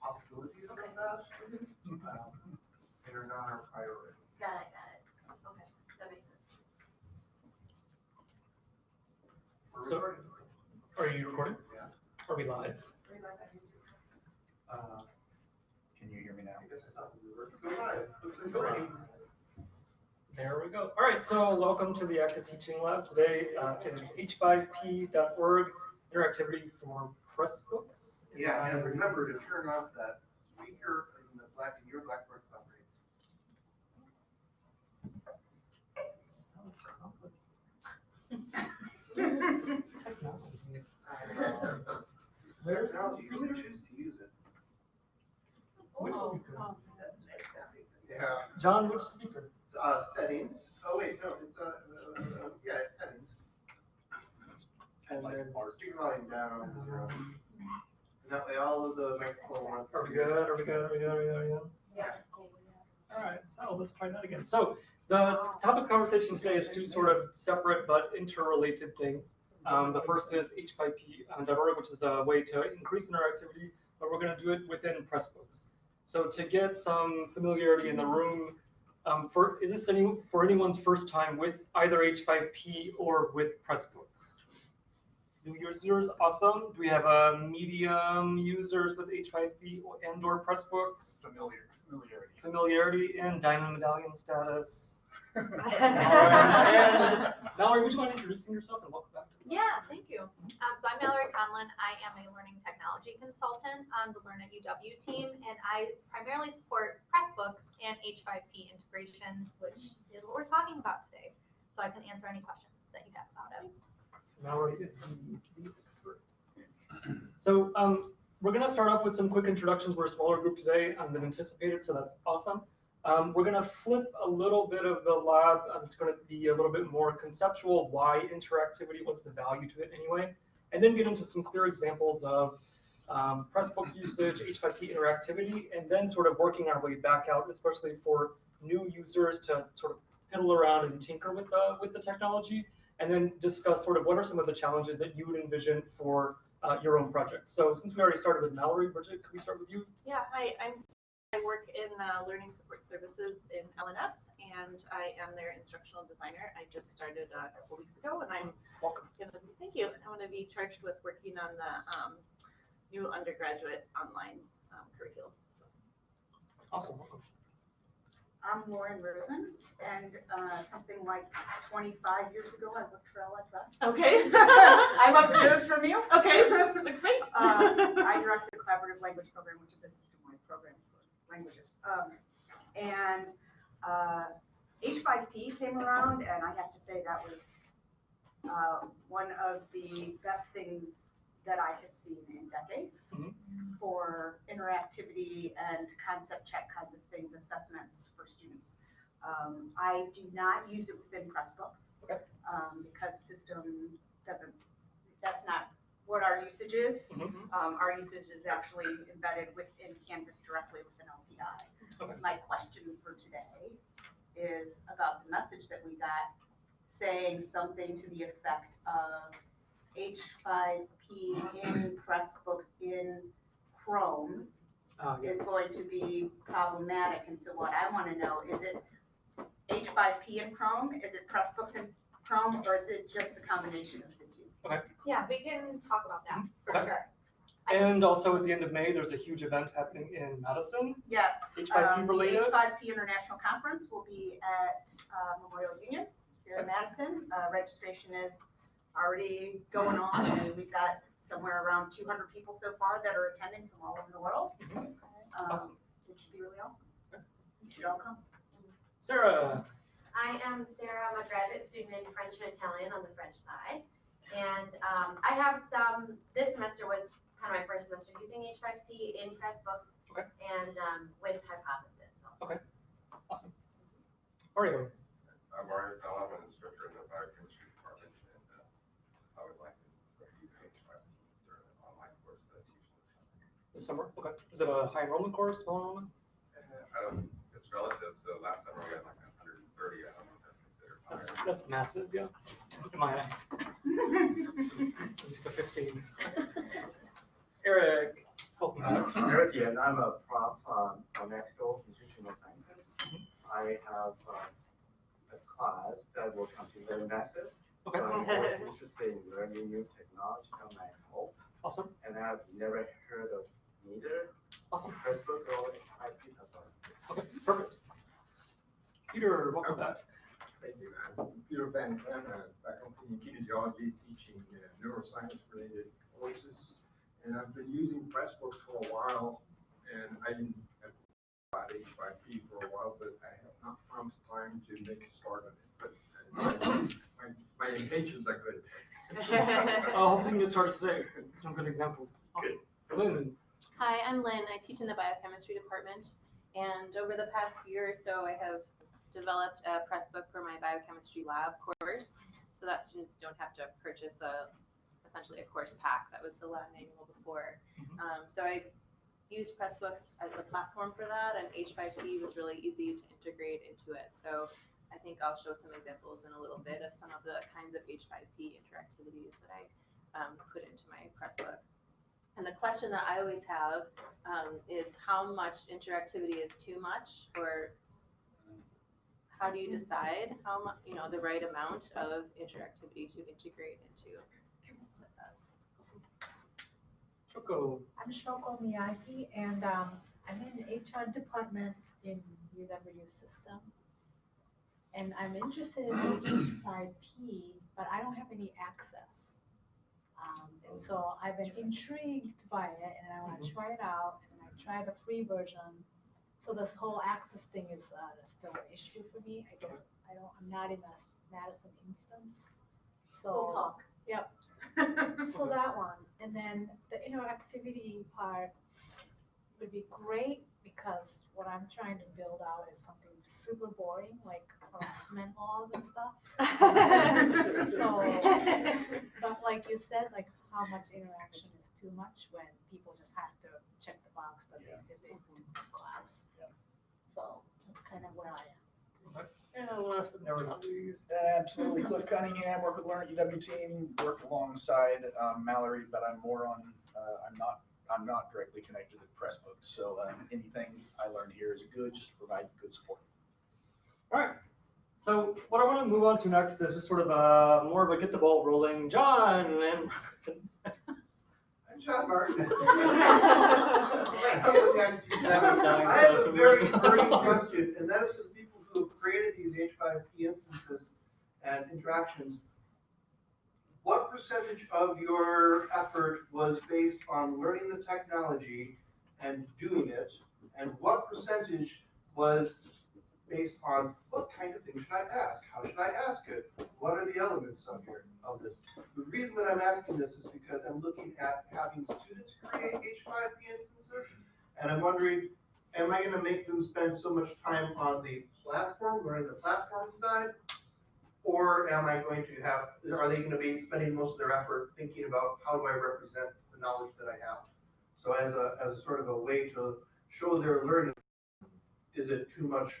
possibilities of that, um, that are not our priority. Got it, got it. Okay, that makes sense. We're So- recording. Are you recording? Yeah. Are we live? Uh, Can you hear me now? I guess I thought we were, go live, looks like Go live. There we go. All right, so welcome to the Active Teaching Lab. Today uh, is h5p.org interactivity for Pressbooks. Yeah, and remember to turn off that speaker in the black, in your Blackboard coverage. so complicated. Technology. Where's Now, the you can choose to use it. Which Oh, speaker? oh. Yeah, John, which speaker? uh, settings, oh wait, no, it's, uh, uh, uh, yeah, it's settings. And It's like then art. speaker volume down, zero. And that way all of the microphone runs. Are we good? Are we good? Are we good? Are we good? Are we good? Yeah. All right, so let's try that again. So the topic of conversation today is two sort of separate but interrelated things. Um, the first is h5p.org, which is a way to increase interactivity, but we're going to do it within Pressbooks. So to get some familiarity in the room, um, for is this any for anyone's first time with either h5p or with Pressbooks? New users, awesome. Do we have uh, medium users with h5p or- and or Pressbooks? Familiar, familiarity. familiarity and diamond medallion status. Yeah. and Mallory, would you mind introducing yourself and welcome back to the Yeah, thank you. Um, so I'm Mallory Conlon. I am a learning technology consultant on the Learn at UW team, and I primarily support Pressbooks and H5P integrations, which is what we're talking about today. So I can answer any questions that you have about it. Mallory is the, expert. So um, we're going to start off with some quick introductions. We're a smaller group today um, than anticipated, so that's awesome. Um, we're going to flip a little bit of the lab. Um, it's going to be a little bit more conceptual. Why interactivity? What's the value to it anyway? And then get into some clear examples of um, Pressbook usage, H5P interactivity, and then sort of working our way back out, especially for new users to sort of fiddle around and tinker with uh, with the technology, and then discuss sort of what are some of the challenges that you would envision for uh, your own project. So since we already started with Mallory, Bridget, could we start with you? Yeah, hi, I'm, I work in uh, Learning Support Services in LNS, and I am their instructional designer. I just started uh, a couple weeks ago, and I'm Welcome. gonna, thank you, I'm gonna be charged with working on the um, new undergraduate online um, curriculum, so. Awesome. Welcome. I'm Lauren Rosen, and uh, something like 25 years ago, I worked for LSS. Okay. I'm upstairs from you. Okay, great. Uh, I direct the collaborative language program, which is a system-wide program for languages. Um, And uh, H5P came around, and I have to say that was uh, one of the best things that I had seen in decades Mhm. for interactivity and concept check kinds of things, assessments for students. Um, I do not use it within Pressbooks. Okay. Um, because system doesn't, that's not what our usage is. Mhm. Um, our usage is actually embedded within Canvas directly within LTI. Okay. My question for today is about the message that we got saying something to the effect of H5P in Pressbooks in Chrome Uh, yeah. is going to be problematic. And so what I want to know, is it H5P in Chrome? Is it Pressbooks in Chrome, or is it just the combination of the two? Yeah, we can talk about that for Okay. sure. I- And also at the end of May, there's a huge event happening in Madison. Yes. H5P um, related? The H5P International Conference will be at uh, Memorial Union here in Madison. Uh, Registration is already going on, and we've got somewhere around 200 people so far that are attending from all over the world. Mhm. Um, Awesome. It should be really awesome. You should all come. Sarah, I am Sarah, I'm a graduate student in French and Italian on the French side. And um, I have some, this semester was kind of my first semester using H5P in Pressbooks. Okay. And um, with Hypothesis also. Okay. awesome. Mario, I'm Mario Fell, I'm an instructor in the biochemistry department, and uh, I would like to start using H5P for an online course that I teach this summer. Okay. Is it a high enrollment course, small enrollment? Uh, I don't, it's relative, so last summer we had like hundred and thirty, I don't know if that's considered That's high. that's massive, yeah. In my eyes. At least a 15. Eric, help me out. Eric, yeah, and I'm a prof, um, from Exco Institutional Sciences. I have, um, a class that will consider massive. Okay. So I'm always interested in learning new technology on my hope, Awesome, and I've never heard of neither awesome. Facebook or IP before. Okay, perfect. Peter, welcome back. Thank you. I'm Peter Van Clem, uh, faculty in kinesiology, teaching uh, neuroscience-related courses. And I've been using Pressbooks for a while, and I didn't have about H5P for a while, but I have not found time to make a start on it. But uh, my, my intentions are good. Uh, hopefully we can get started today. Some good examples. Awesome. Lynn, Hi, I'm Lynn. I teach in the biochemistry department. And over the past year or so, I have developed a press book for my biochemistry lab course so that students don't have to purchase a essentially a course pack. That was the lab manual before. Mhm. Um, so I used Pressbooks as the platform for that, and H5P was really easy to integrate into it. So I think I'll show some examples in a little bit of some of the kinds of H5P interactivities that I um, put into my Pressbook. And the question that I always have um, is how much interactivity is too much, or how do you decide how much, you know, the right amount of interactivity to integrate into? things like that. Shoko. I'm Shoko Miyagi, and um, I'm in HR department in UW system. And I'm interested in H5P, but I don't have any access. Um, and so I've been intrigued by it, and I want to try it out. And I tried the free version. So this whole access thing is uh, still an issue for me. I guess I don't. I'm not in a s- Madison instance. So We'll talk. Yep. So that one, and then the interactivity part would be great because what I'm trying to build out is something super boring, like harassment laws and stuff. So, but like you said, like how much interaction is too much when people just have to check the box that they said they took this class. So that's kind of where I am. And last but never not least. Absolutely. Cliff Cunningham, work with Learn at UW team, work alongside um, Mallory, but I'm more on, uh, I'm not, I'm not directly connected to Pressbooks. So um, anything I learn here is good, just to provide good support. All right. So what I want to move on to next is just sort of a more of a get the ball rolling. John and I'm John Martin. I have a very burning question, and that is for the people who have created these H5P instances and interactions. What percentage of your effort was based on learning the technology and doing it? And what percentage was based on what kind of thing should I ask? How should I ask it? What are the elements of here, of this? The reason that I'm asking this is because I'm looking at having students create H5P instances, and I'm wondering, am I gonna make them spend so much time on the platform, learning the platform side? Or am I going to have, are they gonna be spending most of their effort thinking about how do I represent the knowledge that I have? So as a, as a sort of a way to show their learning, is it too much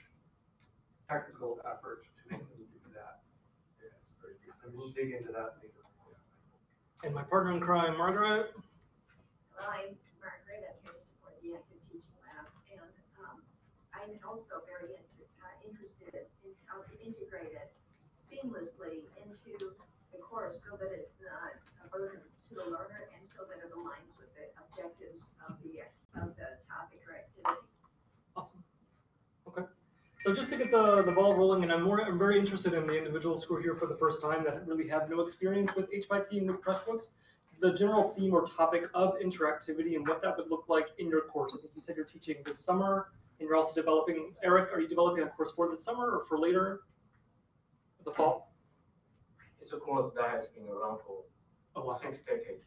technical effort to make them do that? Yes. And we'll dig into that later. and my partner in crime, Margaret. Well, I'm Margaret, I'm here to support the active teaching lab, and, um, I'm also very into, uh, interested in how to integrate it seamlessly into the course so that it's not a burden to the learner and so that it aligns with the objectives of the, of the topic or activity. Awesome. Okay. So just to get the, the ball rolling, and I'm more, I'm very interested in the individuals who are here for the first time that really have no experience with H5P and with Pressbooks. The general theme or topic of interactivity and what that would look like in your course. I think you said you're teaching this summer, and you're also developing, Eric, are you developing a course for this summer or for later? The fall? It's a course that has been around for Oh, wow. six decades.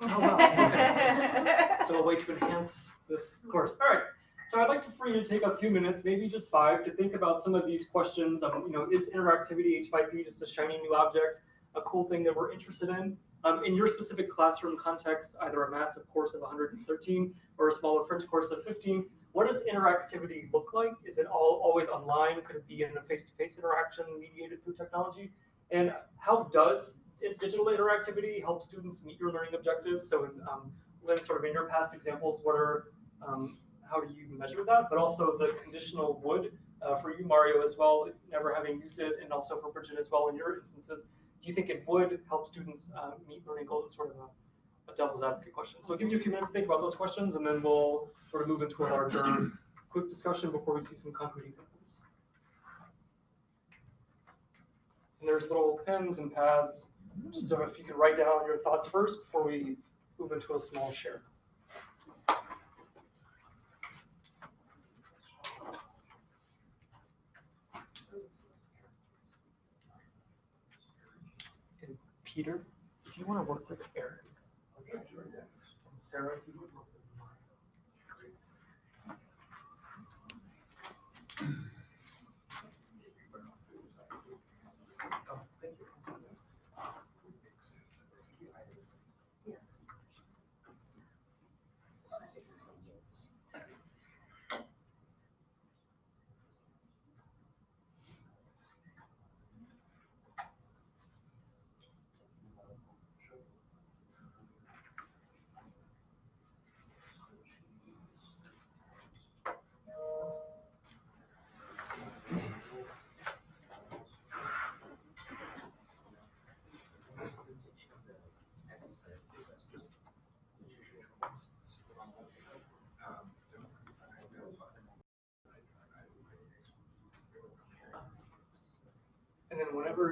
Oh, wow. So a way to enhance this course. All right. So I'd like to, for you to take a few minutes, maybe just five, to think about some of these questions. Um, you know, is interactivity H5P just a shiny new object, a cool thing that we're interested in? Um, in your specific classroom context, either a massive course of 113 or a smaller French course of 15, what does interactivity look like? Is it all always online? Could it be in a face-to-face interaction mediated through technology? And how does digital interactivity help students meet your learning objectives? So, in, um, Lynn, sort of in your past examples, what are um, how do you measure that? But also the conditional would, uh, for you, Mario, as well, never having used it, and also for Bridget as well in your instances, do you think it would help students uh, meet learning goals? It's sort of a devil's advocate question. So I'll give you a few minutes to think about those questions, and then we'll sort of move into a larger, quick discussion before we see some concrete examples. And there's little pens and pads, just so if you can write down your thoughts first before we move into a small share. And Peter, if you want to work with Eric. Sarah,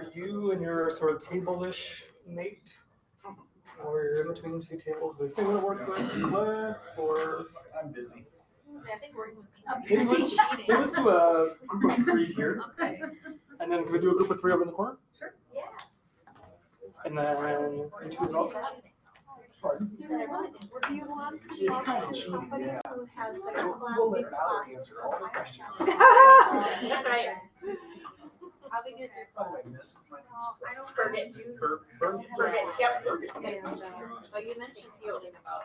then you and your sort of table-ish mate, mm-hmm. or you're in between two tables, if you want to work with Cliff or I'm busy. I think working with maybe me. let's, maybe let's do a group of three here, Okay. and then can we do a group of three over in the corner? Sure. Yeah. And then you two as well? Pardon? Do you want to It's talk kind of to cheating, somebody yeah. who has like a We'll class, we'll let big Mallory class? answer all the questions. That's right. How big is your Oh, missed my. I don't. Bergen. Bur- Bur- Bergen, yep. Bergen. Uh, but you mentioned something about.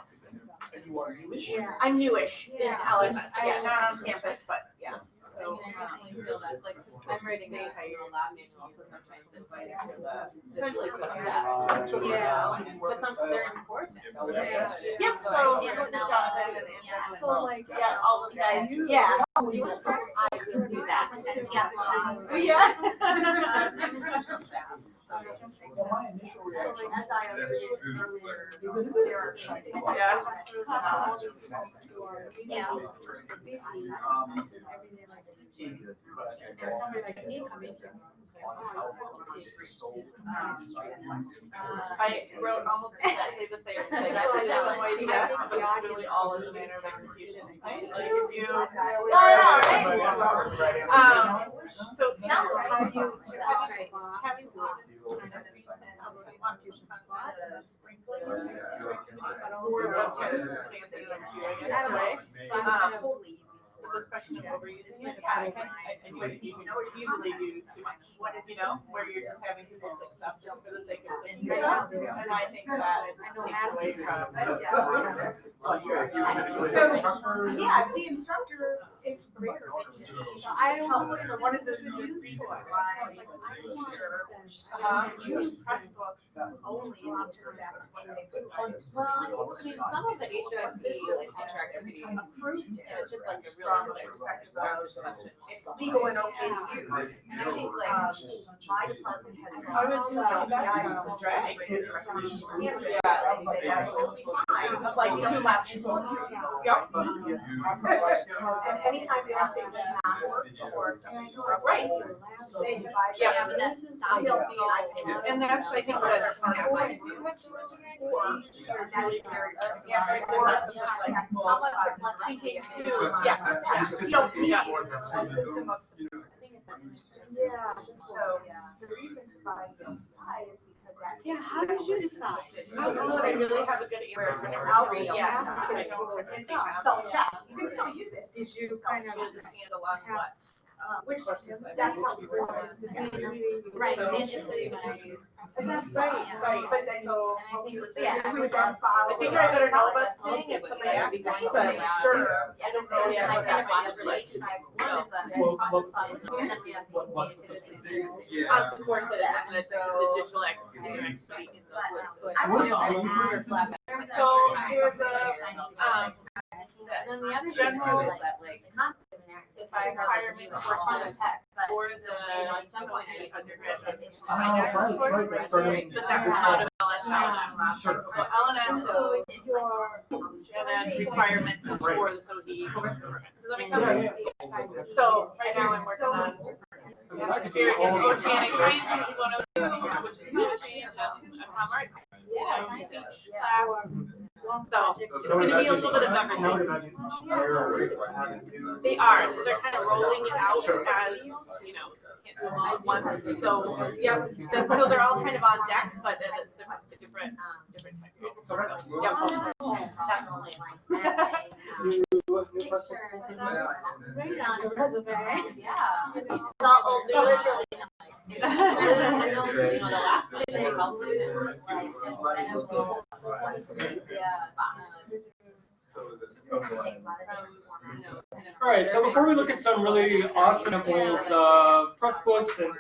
And you are newish? I'm newish in Yeah. LMS, yeah, not on campus, but yeah. So, I feel that, like, writing the annual lab manual, so sometimes it's like the, the list of steps. So, Yeah, uh, but some, they're important. LSS? Yep, So so, I Yeah, work with no, Jonathan and yeah. So like. yeah, all those guys, yeah, I will do that. Yeah. Yeah. I'm instructional staff. Well, my initial So reaction like, as I alluded earlier. is that it is there are a shiny people ball. Yeah. Yeah. Um, easier, but I There's somebody like me coming in. how this is sold. I wrote almost exactly the same thing. I was telling my yes, but it's really all in the manner of execution. Like if you, right? Um, so. That's right. Have you, That's right. having students this question of overusing it, I can, I, know you can easily do too much, you know, where you're just having people click stuff just for the sake of clicking stuff. And I think that takes away from. So, yeah, the instructor, it's great. I don't know, so what is the use for? Uh-huh. Use Pressbooks only until that's when they. Well, I mean, some of the HSC like Approved you know, it's just like a from really perspective of it's legal and okay to use. And I think like, Um, my department has. I was gonna that's drag. It's- it's just- Yeah. I was like, yeah, It's like too much. Yep. And anytime anything does not work or something's Right. they divide. Yeah, Yeah, but that's I'll not. be an iPad. And that's, I think, what. Or, and that's very. Yeah, Or or it's just like, How well, about reflection? Yeah. You don't need Yeah. a system of. Yeah. So, the reason to buy the apply is because that. Yeah, how did you decide? I don't know that I really have a good answer Whereas for when. I'll read, Yeah, yeah, because I don't self-check, you can still use it. Did you kind of? Handle on what? Uh, which, Courses I've that's been what using. we're doing. The same thing. Right, So- initially when I used. And that's Yeah. right, right, but then. So- And I think, Yeah, yeah. would then. I figure I better know Process what's thing if would somebody asks me, to but the sure. Yeah, I don't know yet like what that that one is. of relation types, one is that Well, there's well- process and then we have What- what- communicated to the services. Of course, it is, and the, the digital activity needs to be in those lists. But I I was- was. So there's a, um, that And then the other thing General- too is that like, The concept of interactivity. if I hire me for all the the text, or you the, know, at some point I just undergrad. Oh, right, right, that's starting- But that was not an LSI lab. Sure. So LNS So Your. and then requirements for the SOD program. Does that make sense? So right now I'm working on atmospheric and oceanic reasons, one which is energy and economics. Yeah. Class. So it's gonna be a little bit of everything. They are, so they're kind of rolling it out as, you know, can't do them all at once, so, yeah, so they're all kind of on deck, but it is different, different, different types. So, Yep. That's only like pictures Yeah. All right, so before we look at some really awesome examples of Pressbooks and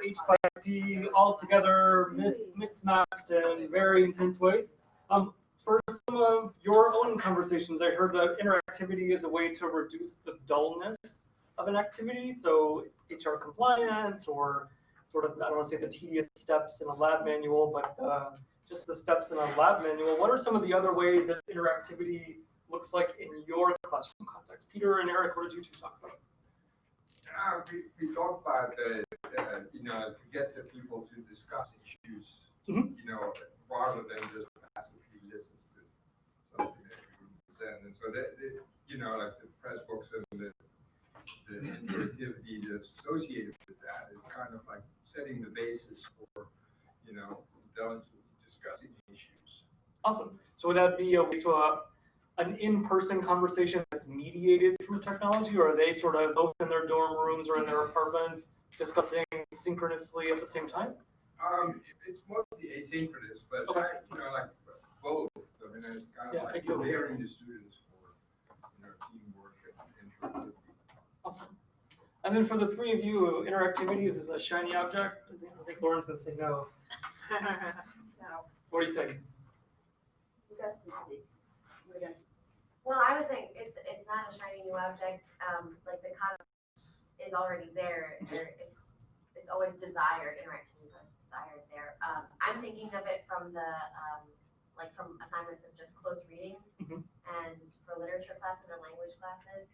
H5P all together, mis- mixed matched in very intense ways, um, for some of your own conversations, I heard that interactivity is a way to reduce the dullness of an activity. So HR compliance or sort of, I don't want to say the tedious steps in a lab manual, but uh, just the steps in a lab manual. What are some of the other ways that interactivity looks like in your classroom context? Peter and Eric, what did you two talk about? Uh, we, we talked about, uh, uh, you know, to get the people to discuss issues, Mhm. you know, rather than just passively listen to something that you present. And so that, that, you know, like the press books and the, the interactivity that's associated with that is kind of like setting the basis for, you know, intelligently discussing issues. Awesome. So would that be a way to uh, an in-person conversation that's mediated through technology, or are they sort of both in their dorm rooms or in their apartments discussing synchronously at the same time? Um, it's mostly asynchronous, but, Okay. you know, like both, I mean, it's kind of Yeah, of like ideally. preparing the students for, you know, teamwork and interactivity. Awesome. And then for the three of you, interactivity is a shiny object. I think- I think Lauren's gonna say no. No, What do you think? You guys can speak. We're gonna- Well, I was saying, it's, it's not a shiny new object, um, like the concept is already there, there, it's, it's always desired, interactivity is always desired there. Um, I'm thinking of it from the, um, like from assignments of just close reading Mhm. and for literature classes or language classes.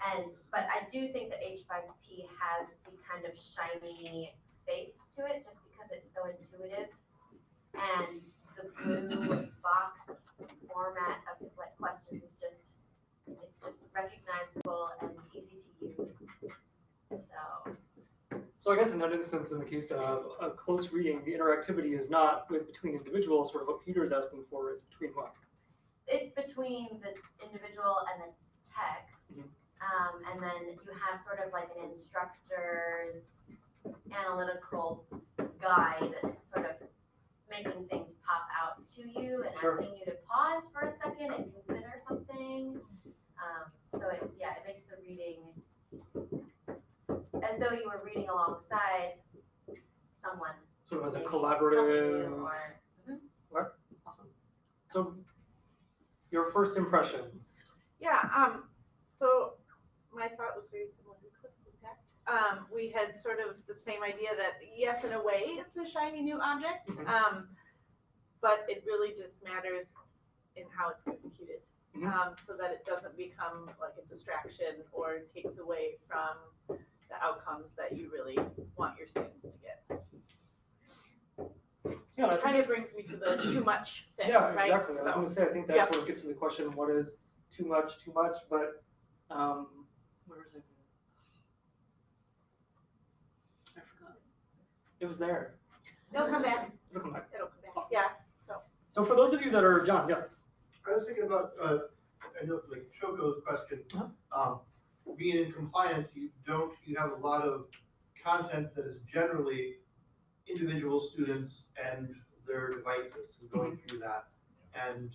And, but I do think that H five P has the kind of shiny face to it, just because it's so intuitive. And the blue box format of the questions is just, it's just recognizable and easy to use. So, So I guess in that instance, in the case of a close reading, the interactivity is not with between individuals, sort of what Peter's asking for, it's between what? it's between the individual and the text. Mhm. Um, and then you have sort of like an instructor's analytical guide, sort of making things pop out to you and Sure. asking you to pause for a second and consider something. Um, so it, yeah, it makes the reading as though you were reading alongside someone. Sort of as a maybe helping you collaborative. Or, Mhm. Awesome. So your first impressions. Yeah, um, so my thought was very similar to Cliff's impact. Um, we had sort of the same idea that yes, in a way, it's a shiny new object. Mhm. Um, but it really just matters in how it's executed. Mhm. Um, so that it doesn't become like a distraction or takes away from the outcomes that you really want your students to get. Yeah, I It kind of brings me to the too much thing, Yeah, right? exactly. I was gonna say, I think that's Yep. where it gets to the question, what is too much, too much, but, um, where is it? I forgot. It was there. It'll come back, It'll come back. it'll come back, yeah, so. So for those of you that are, John, yes. I was thinking about, uh, I know, like Shoko's question, Uh-huh. um, being in compliance, you don't, you have a lot of content that is generally individual students and their devices and going through that. And,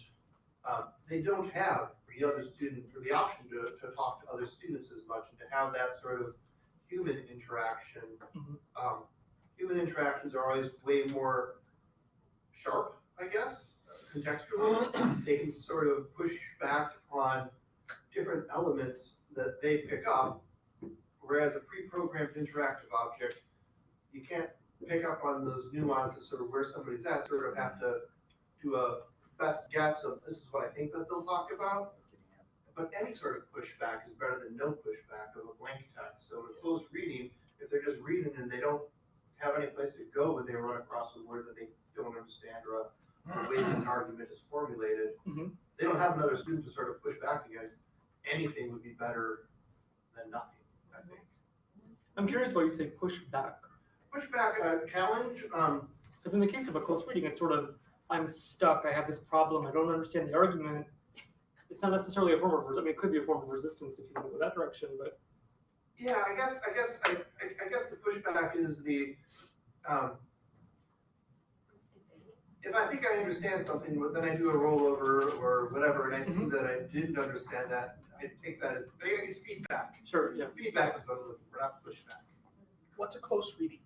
uh, they don't have the other student, or the option to, to talk to other students as much and to have that sort of human interaction. Mhm. Um, human interactions are always way more sharp, I guess, contextually. They can sort of push back on different elements that they pick up, whereas a pre-programmed interactive object, you can't pick up on those nuances, sort of where somebody's at, sort of have to do a best guess of this is what I think that they'll talk about. But any sort of pushback is better than no pushback of a blank text. So in close reading, if they're just reading and they don't have any place to go when they run across a word that they don't understand or a a way that an argument is formulated, Mhm. they don't have another student to sort of push back against. Anything would be better than nothing, I think. I'm curious why you say push back. Pushback, uh, challenge, um, Because in the case of a close reading, it's sort of, I'm stuck, I have this problem, I don't understand the argument. It's not necessarily a form of, res- I mean, it could be a form of resistance if you go that direction, but Yeah, I guess, I guess, I, I, I guess the pushback is the, um, if I think I understand something, but then I do a rollover or whatever, and I see that I didn't understand that, I take that as, I guess feedback. sure, yeah. Feedback is what I'm looking for, not pushback. What's a close reading?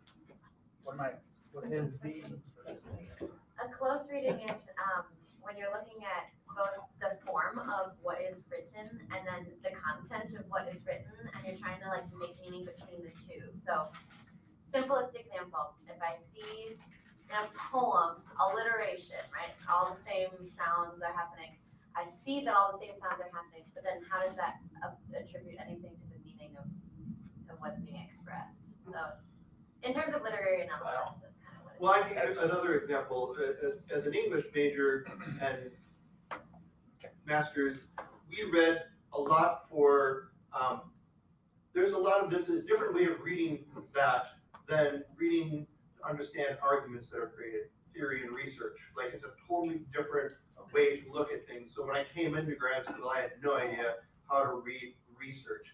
What am I, what's the. A close reading is, um, when you're looking at both the form of what is written and then the content of what is written, and you're trying to like make meaning between the two. So, simplest example, if I see in a poem, alliteration, right, all the same sounds are happening. I see that all the same sounds are happening, but then how does that uh, attribute anything to the meaning of, of what's being expressed? So, in terms of literary analysis, that's kind of what. Well, I think that's another example, uh, as, as an English major and masters, we read a lot for, um, there's a lot of, there's a different way of reading that than reading to understand arguments that are created, theory and research. Like, it's a totally different way to look at things. So when I came into grad school, I had no idea how to read research.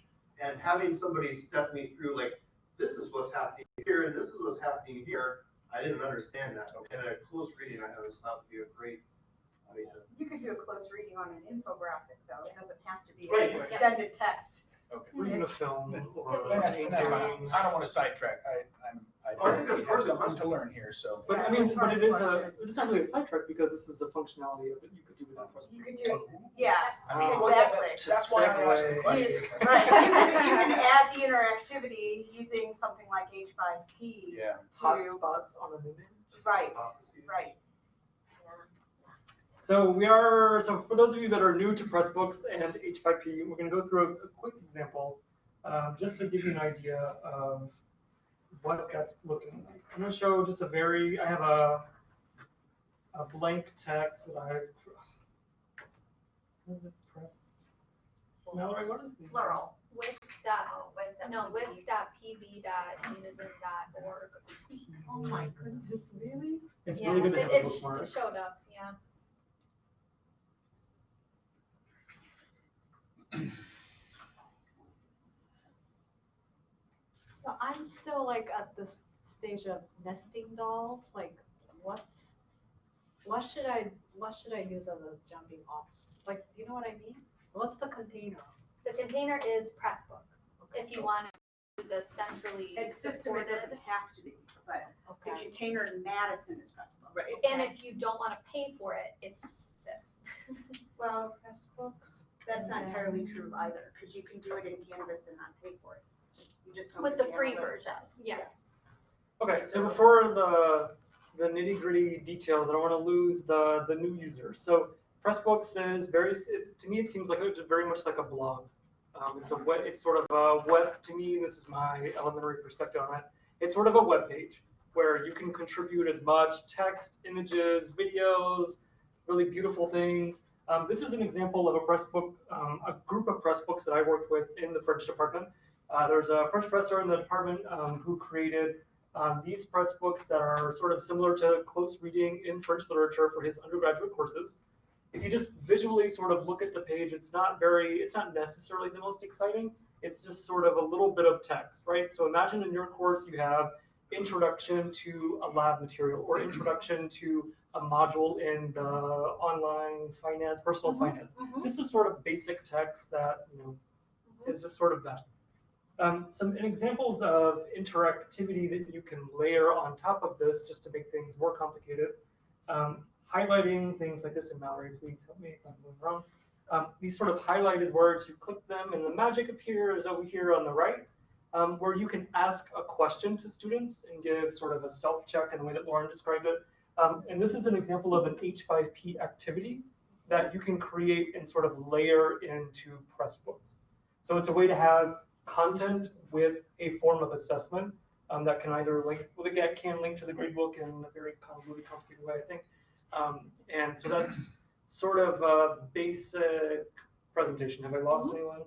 And having somebody step me through, like, this is what's happening here, and this is what's happening here, I didn't understand that. Okay, And a close reading, I always thought would be a great way to You could do a close reading on an infographic though, it doesn't have to be Right, an right. extended text. Okay. Or even a film or And a that's, and that's fine. painting. I don't want to sidetrack. I, I'm, I think that's I part have of something to learn here, so. But I mean, but it is a, it's not really a sidetrack because this is a functionality of it you could do without press. You could do, yes, I mean, well, yeah, exactly. that's, that's why I asked the Segue. question. Right, you can, you can add the interactivity using something like H five P Yeah. Hot to, spots on an image. right, right. So we are, so for those of you that are new to Pressbooks and H5P, we're gonna go through a, a quick example, um, just to give you an idea of what that's looking like. I'm gonna show just a very, I have a, a blank text that I've, what is it, press? Mallory, what is the? Plural, with dot, Oh, with no, with dot pb dot unison dot org. Oh my goodness, really? It's Yeah, really good to it- have a it sh- bookmark. It showed up, yeah. So I'm still like at this stage of nesting dolls, like what's, what should I, what should I use as a jumping off? Like, you know what I mean? What's the container? The container is Pressbooks, if you want to use a centrally And system, it supported. doesn't have to be, but the Okay, container in Madison is Pressbooks. Right. And if you don't want to pay for it, it's this. Well, Pressbooks. that's not entirely true either, because you can do it in Canvas and not pay for it. You just don't With the free analytics. version, yes. Okay, so before the, the nitty gritty details, I don't want to lose the, the new users. So Pressbooks is very, to me, it seems like it's very much like a blog. Um, it's a web, it's sort of a web, to me, this is my elementary perspective on it. It's sort of a web page where you can contribute as much text, images, videos, really beautiful things. Um, this is an example of a Pressbook, um, a group of Pressbooks that I worked with in the French department. Uh, there's a French professor in the department um, who created um, these press books that are sort of similar to close reading in French literature for his undergraduate courses. If you just visually sort of look at the page, it's not very, it's not necessarily the most exciting. It's just sort of a little bit of text, right? So imagine in your course you have introduction to a lab material or introduction to a module in the online finance, personal finance. This is sort of basic text that, you know, is just sort of that. Um, some examples of interactivity that you can layer on top of this just to make things more complicated. Um, highlighting things like this, and Mallory, please help me if I'm going wrong. Um, these sort of highlighted words, you click them and the magic appears over here on the right, um, where you can ask a question to students and give sort of a self-check in the way that Lauren described it. Um, and this is an example of an H5P activity that you can create and sort of layer into Pressbooks. So it's a way to have content with a form of assessment um, that can either link, well, that can link to the gradebook in a very convoluted, complicated way, I think. Um, and so that's sort of a basic presentation. Have I lost anyone?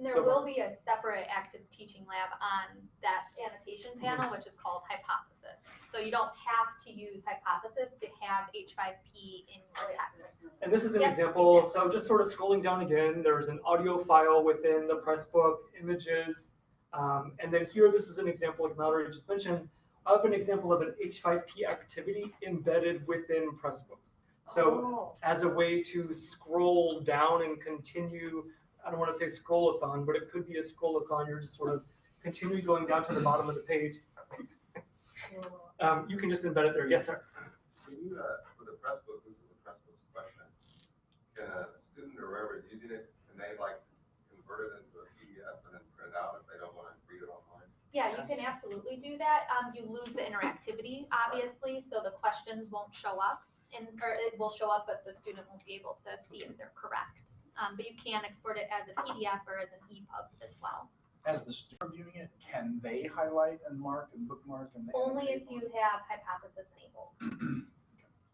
And there So- will be a separate active teaching lab on that annotation panel, which is called hypothesis. So you don't have to use hypothesis to have H5P in your text. And this is an Yep. example, so I'm just sort of scrolling down again, there's an audio file within the Pressbook, images. Um, and then here, this is an example, like Mallory just mentioned, of an example of an H5P activity embedded within Pressbooks. So Oh. as a way to scroll down and continue, I don't want to say scroll-a-thon, but it could be a scroll-a-thon, you're just sort of continue going down to the bottom of the page. Um, you can just embed it there. Yes, sir. Can you, uh, for the Pressbook, this is a Pressbooks question. Can a student or whoever is using it, can they like convert it into a PDF and then print it out if they don't want to read it online? Yeah, you can absolutely do that. Um, you lose the interactivity, obviously, so the questions won't show up. And, or it will show up, but the student won't be able to see if they're correct. Um, but you can export it as a PDF or as an EPUB as well. As the student viewing it, can they highlight and mark and bookmark and Only if annotate you have hypothesis enabled.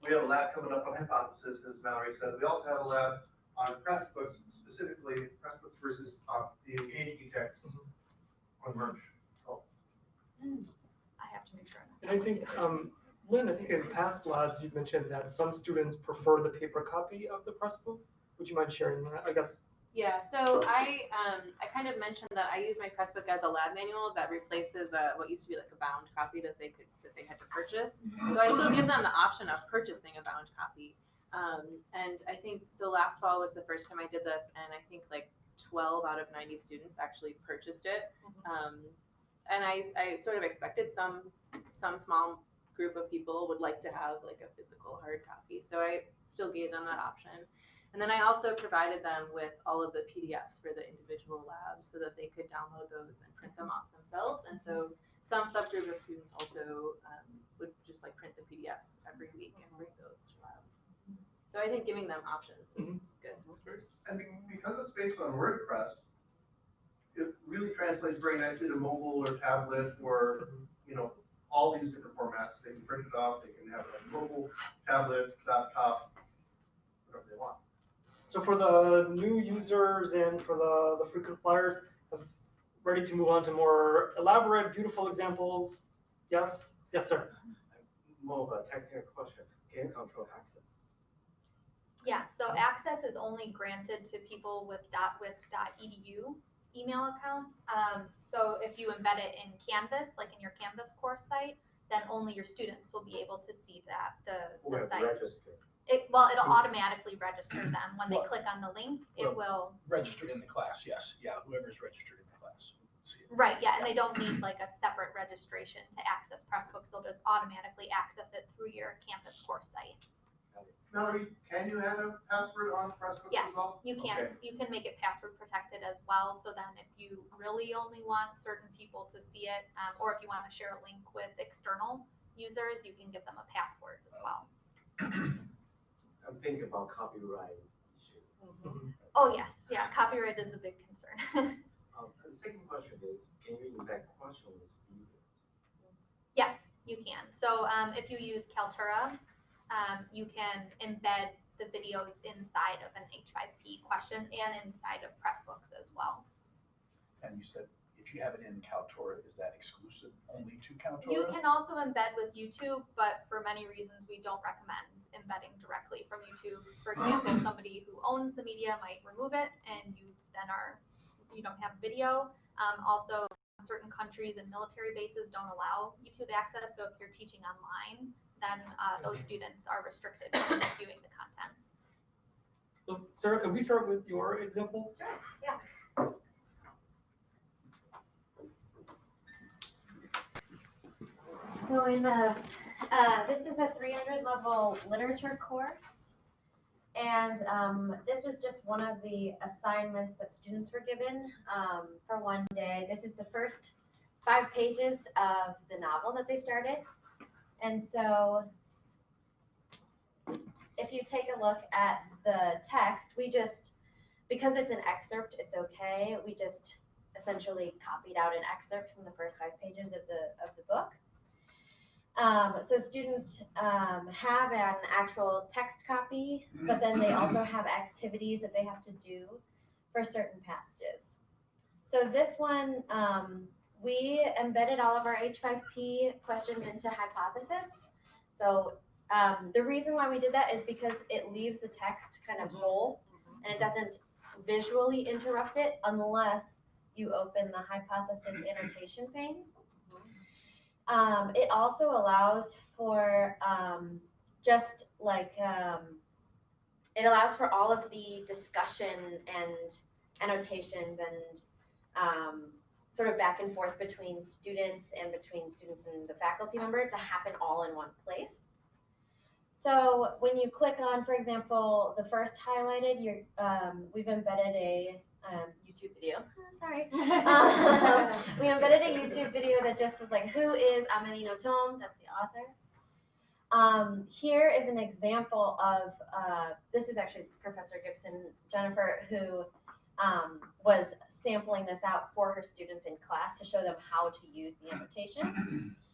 We have a lab coming up on hypothesis, as Mallory said. We also have a lab on Pressbooks, specifically Pressbooks versus uh, the Engage eText on Merge. I have to make sure. I'm And I think, um, Lynn, I think in past labs, you've mentioned that some students prefer the paper copy of the Pressbook. Would you mind sharing that? I guess. Yeah, so I, um, I kind of mentioned that I use my Pressbook as a lab manual that replaces uh what used to be like a bound copy that they could, that they had to purchase. So I still give them the option of purchasing a bound copy. Um, and I think, so last fall was the first time I did this, and I think like twelve out of ninety students actually purchased it. Um, and I, I sort of expected some, some small group of people would like to have like a physical hard copy, so I still gave them that option. And then I also provided them with all of the PDFs for the individual labs so that they could download those and print them off themselves. And so some subgroup of students also um, would just like print the PDFs every week and bring those to lab. So I think giving them options is good. That's great. And be- because it's based on WordPress, it really translates very nicely to mobile or tablet or, you know, all these different formats. They can print it off, they can have it on mobile, tablet, laptop, whatever they want. So for the new users and for the, the frequent flyers, I'm ready to move on to more elaborate, beautiful examples. Yes, yes, sir. More of a technical question, can you control access? Yeah, so access is only granted to people with .wisc.edu email accounts. Um, so if you embed it in Canvas, like in your Canvas course site, then only your students will be able to see that, the, the site. registered? It, well, it'll automatically register them. When they Well- click on the link, it will, registered in the class, yes, yeah, whoever's registered in the class. will see it. right, yeah, and they don't need like a separate registration to access Pressbooks. They'll just automatically access it through your campus course site. Mallory, can you add a password on Pressbooks Yes, as well? you can, Okay. you can make it password protected as well, so then if you really only want certain people to see it, um, or if you wanna share a link with external users, you can give them a password as well. I'm thinking about copyright issue. Oh, yes, yeah, copyright is a big concern. Um, and the second question is, can you embed questions video? Yes, you can. So um, if you use Kaltura, um, you can embed the videos inside of an H5P question and inside of Pressbooks as well. And you said, if you have it in Kaltura, is that exclusive only to Kaltura? You can also embed with YouTube, but for many reasons, we don't recommend embedding directly from YouTube. For example, somebody who owns the media might remove it and you then are, you don't have video. Um, also, certain countries and military bases don't allow YouTube access, so if you're teaching online, then uh, those students are restricted from viewing the content. So Sarah, can we start with your example? Yeah. So in the, uh, this is a 300 level literature course. And um, this was just one of the assignments that students were given um, for one day. This is the first five pages of the novel that they started. And so if you take a look at the text, we just, because it's an excerpt, it's okay. We just essentially copied out an excerpt from the first five pages of the, of the book. Um, so students um, have an actual text copy, but then they also have activities that they have to do for certain passages. So this one, um, we embedded all of our H5P questions into hypothesis. So um, the reason why we did that is because it leaves the text kind of whole and it doesn't visually interrupt it unless you open the hypothesis annotation pane. Um, it also allows for um, just like um, it allows for all of the discussion and annotations and um, sort of back and forth between students and between students and the faculty member to happen all in one place. So when you click on, for example, the first highlighted, you're, um, we've embedded a um, YouTube video. Sorry. Um, we embedded a YouTube video that just is like, who is Amélie Nothomb? That's the author. Um, here is an example of, uh, this is actually Professor Gibson Jennifer, who um, was sampling this out for her students in class to show them how to use the annotation.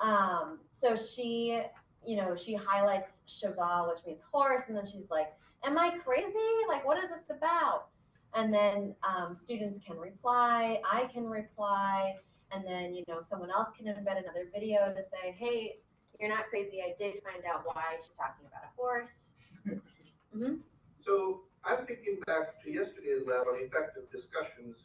Um, so she, you know, she highlights cheval, which means horse, and then she's like, am I crazy? Like, what is this about? And then um, students can reply, I can reply, and then, you know, someone else can embed another video to say, hey, you're not crazy, I did find out why she's talking about a horse. hmm So I'm thinking back to yesterday's lab on effective discussions,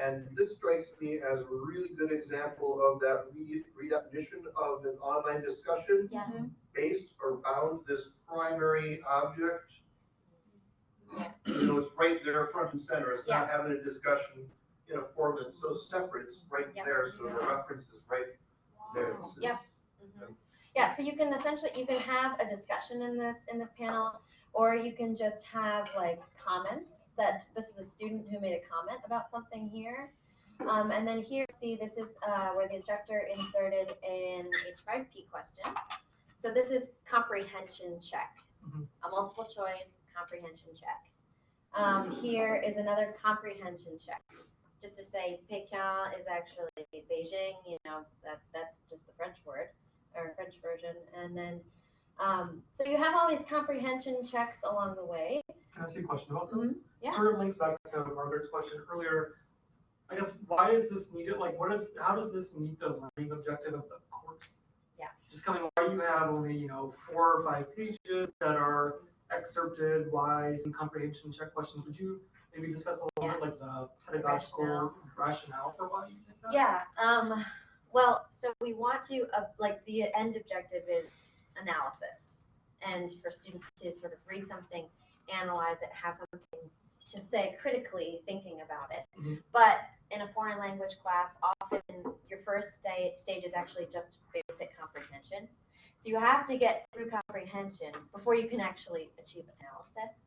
and this strikes me as a really good example of that re- redefinition of an online discussion Yeah. based around this primary object. You know, it's right there front and center, it's not having a discussion in a form that's so separate, it's right Yeah. there, so the reference is right there. It's- Yep. Mhm. Yeah, so you can essentially, you can have a discussion in this, in this panel, or you can just have like comments that, this is a student who made a comment about something here. Um, and then here, see, this is, uh, where the instructor inserted an H5P question. So this is comprehension check, Mhm. a multiple choice comprehension check. Um, here is another comprehension check, just to say Pékin is actually Beijing, you know, that, that's just the French word or French version. And then, um, so you have all these comprehension checks along the way. Can I ask you a question about those? Yeah. Sort of links back to Margaret's question earlier. I guess, why is this needed? Like, what is, how does this meet the learning objective of the course? Yeah. Just coming, why you have only, you know, four or five pages that are excerpted, why some comprehension check questions? Would you maybe discuss a little bit like the pedagogical rationale. rationale for why you did that? Yeah, um, well, so we want to, uh, like, the end objective is analysis. And for students to sort of read something, analyze it, have something to say critically thinking about it. Mhm. But in a foreign language class, often your first sta- stage is actually just basic comprehension. So you have to get through comprehension before you can actually achieve analysis.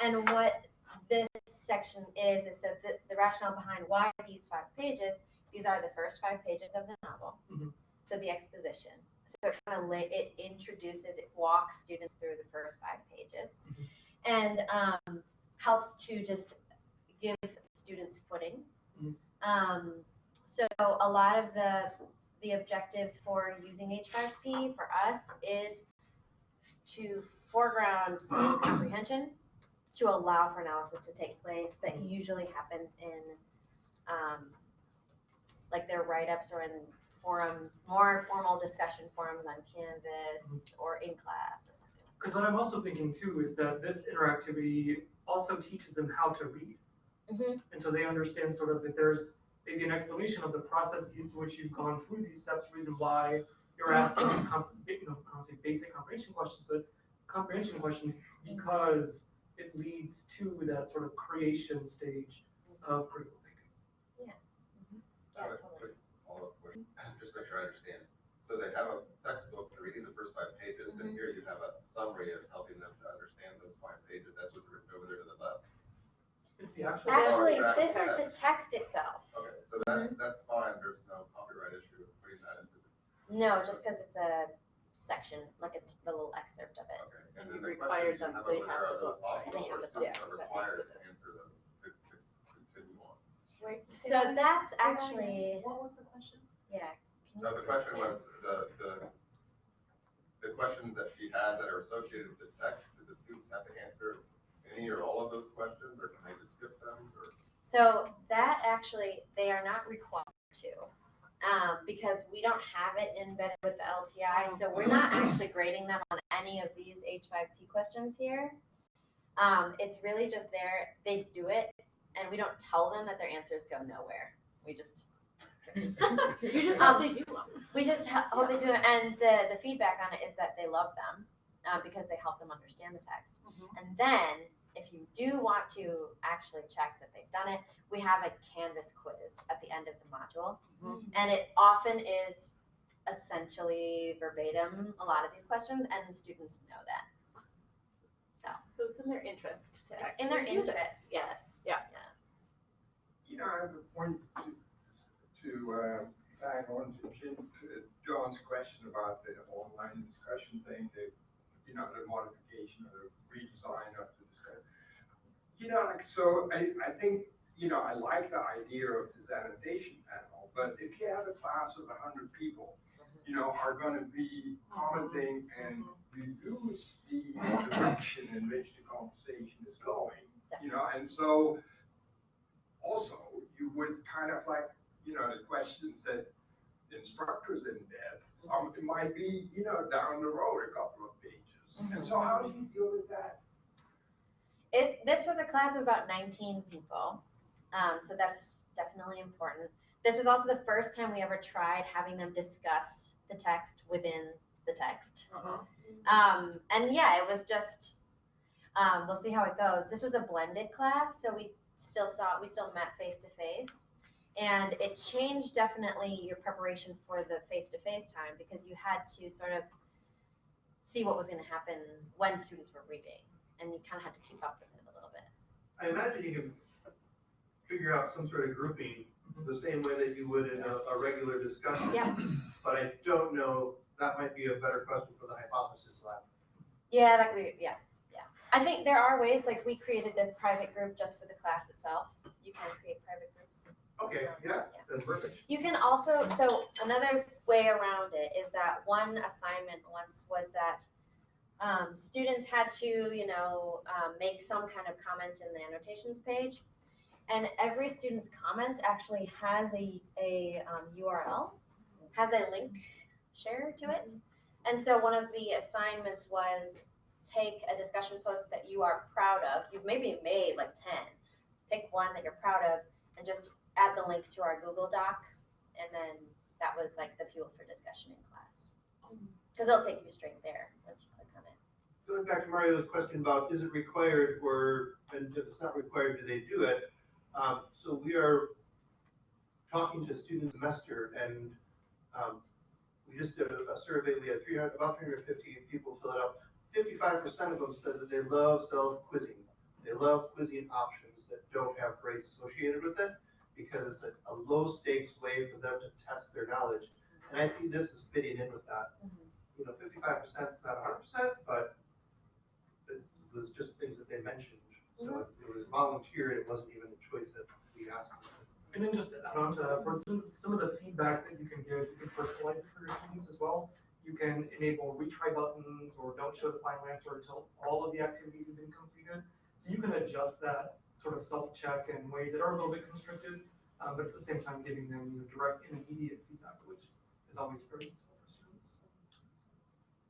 And what this section is, is so the, the rationale behind why these five pages, these are the first five pages of the novel. Mhm. So the exposition. So it kind of it introduces, it walks students through the first five pages. Mhm. And um, helps to just give students footing. Mhm. Um, so a lot of the the objectives for using H5P for us is to foreground comprehension, to allow for analysis to take place that usually happens in um, like their write-ups or in forum, more formal discussion forums on Canvas or in class or something. Because what I'm also thinking too is that this interactivity also teaches them how to read. Mhm. And so they understand sort of that there's maybe an explanation of the processes to which you've gone through these steps, reason why you're asking these, comp- you know, I don't say basic comprehension questions, but comprehension questions because it leads to that sort of creation stage of critical thinking. Yeah, mm-hmm. I have a totally. quick follow-up question, just make sure I understand. So they have a textbook, they're reading the first five pages, and mm-hmm. here you have a summary of helping them to understand those five pages, that's what's written over there to the left. It's the actual. Actually, Or this is the text itself. Okay, so that's, mm-hmm. that's fine, there's no copyright issue with putting that into the, No, just because it's a section, like a t- the little excerpt of it. okay. And And then you the require questions you them- have they over have there are the those book. optional They have where the book. are Yeah, that required makes to answer those to, to continue on. Wait, So that- that's say that again. actually, What was the question? yeah. can No, you- the question was, the, the, the questions that she has that are associated with the text, do the students have to answer any or all of those questions, or can they just skip them, or? So that actually, they are not required to, um, because we don't have it embedded with the LTI, so we're not actually grading them on any of these H5P questions here. Um, it's really just there, they do it, and we don't tell them that their answers go nowhere. We just. You just Um, hope they do them. We just ho- hope they do, it, and the, the feedback on it is that they love them, uh, because they help them understand the text. And then, if you do want to actually check that they've done it, we have a Canvas quiz at the end of the module. And it often is essentially verbatim, a lot of these questions, and students know that. So, So it's in their interest to it's in their actually do this. interest, yes. Yeah. You know, I have a point to, to, uh, tag on to Jim, to John's question about the online discussion thing, the, you know, the modification or the redesign of the discussion. You know, like, so I, I think, you know, I like the idea of this annotation panel, but if you have a class of a hundred people, mm-hmm. you know, are gonna be commenting and reduce the direction in which the conversation is going, you know, and so also, you would kind of like, you know, the questions that the instructors in that, mm-hmm. um, it might be, you know, down the road a couple of pages. And so mm-hmm. how do you deal with that? It, this was a class of about nineteen people, um, so that's definitely important. This was also the first time we ever tried having them discuss the text within the text. Um, and yeah, it was just, um, we'll see how it goes. This was a blended class, so we still saw, we still met face to face. And it changed definitely your preparation for the face to face time because you had to sort of see what was going to happen when students were reading, and you kind of had to keep up with it a little bit. I imagine you can figure out some sort of grouping mm-hmm. the same way that you would in a, a regular discussion. Yeah. But I don't know, that might be a better question for the hypothesis lab. Yeah, that could be, yeah, yeah. I think there are ways, like we created this private group just for the class itself. You can create private groups. Okay, yeah, that's perfect. You can also, so another way around it is that one assignment once was that um, students had to, you know, um, make some kind of comment in the annotations page. And every student's comment actually has a, a um, URL, has a link share to it. And so one of the assignments was take a discussion post that you are proud of. You've maybe made like 10. Pick one that you're proud of and just add the link to our Google Doc. And then that was like the fuel for discussion in class. Because it'll take you straight there once you click on it. Going back to Mario's question about is it required or, and if it's not required, do they do it? Um, so we are talking to students semester and, um, we just did a, a survey, we had three hundred, about three hundred fifty people fill it out. Fifty-five percent of them said that they love self-quizzing. They love quizzing options that don't have grades associated with it because it's a, a low-stakes way for them to test their knowledge. And I see this as fitting in with that. You know, fifty-five percent is not hundred percent, but it was just things that they mentioned. So it was volunteered, it wasn't even a choice that we asked. And then just to add on to that, for instance, some of the feedback that you can give, you can personalize it for your students as well. You can enable retry buttons or don't show the final answer until all of the activities have been completed. So you can adjust that sort of self-check in ways that are a little bit constricted, uh, but at the same time giving them you know, direct and immediate feedback, which is always very useful for students.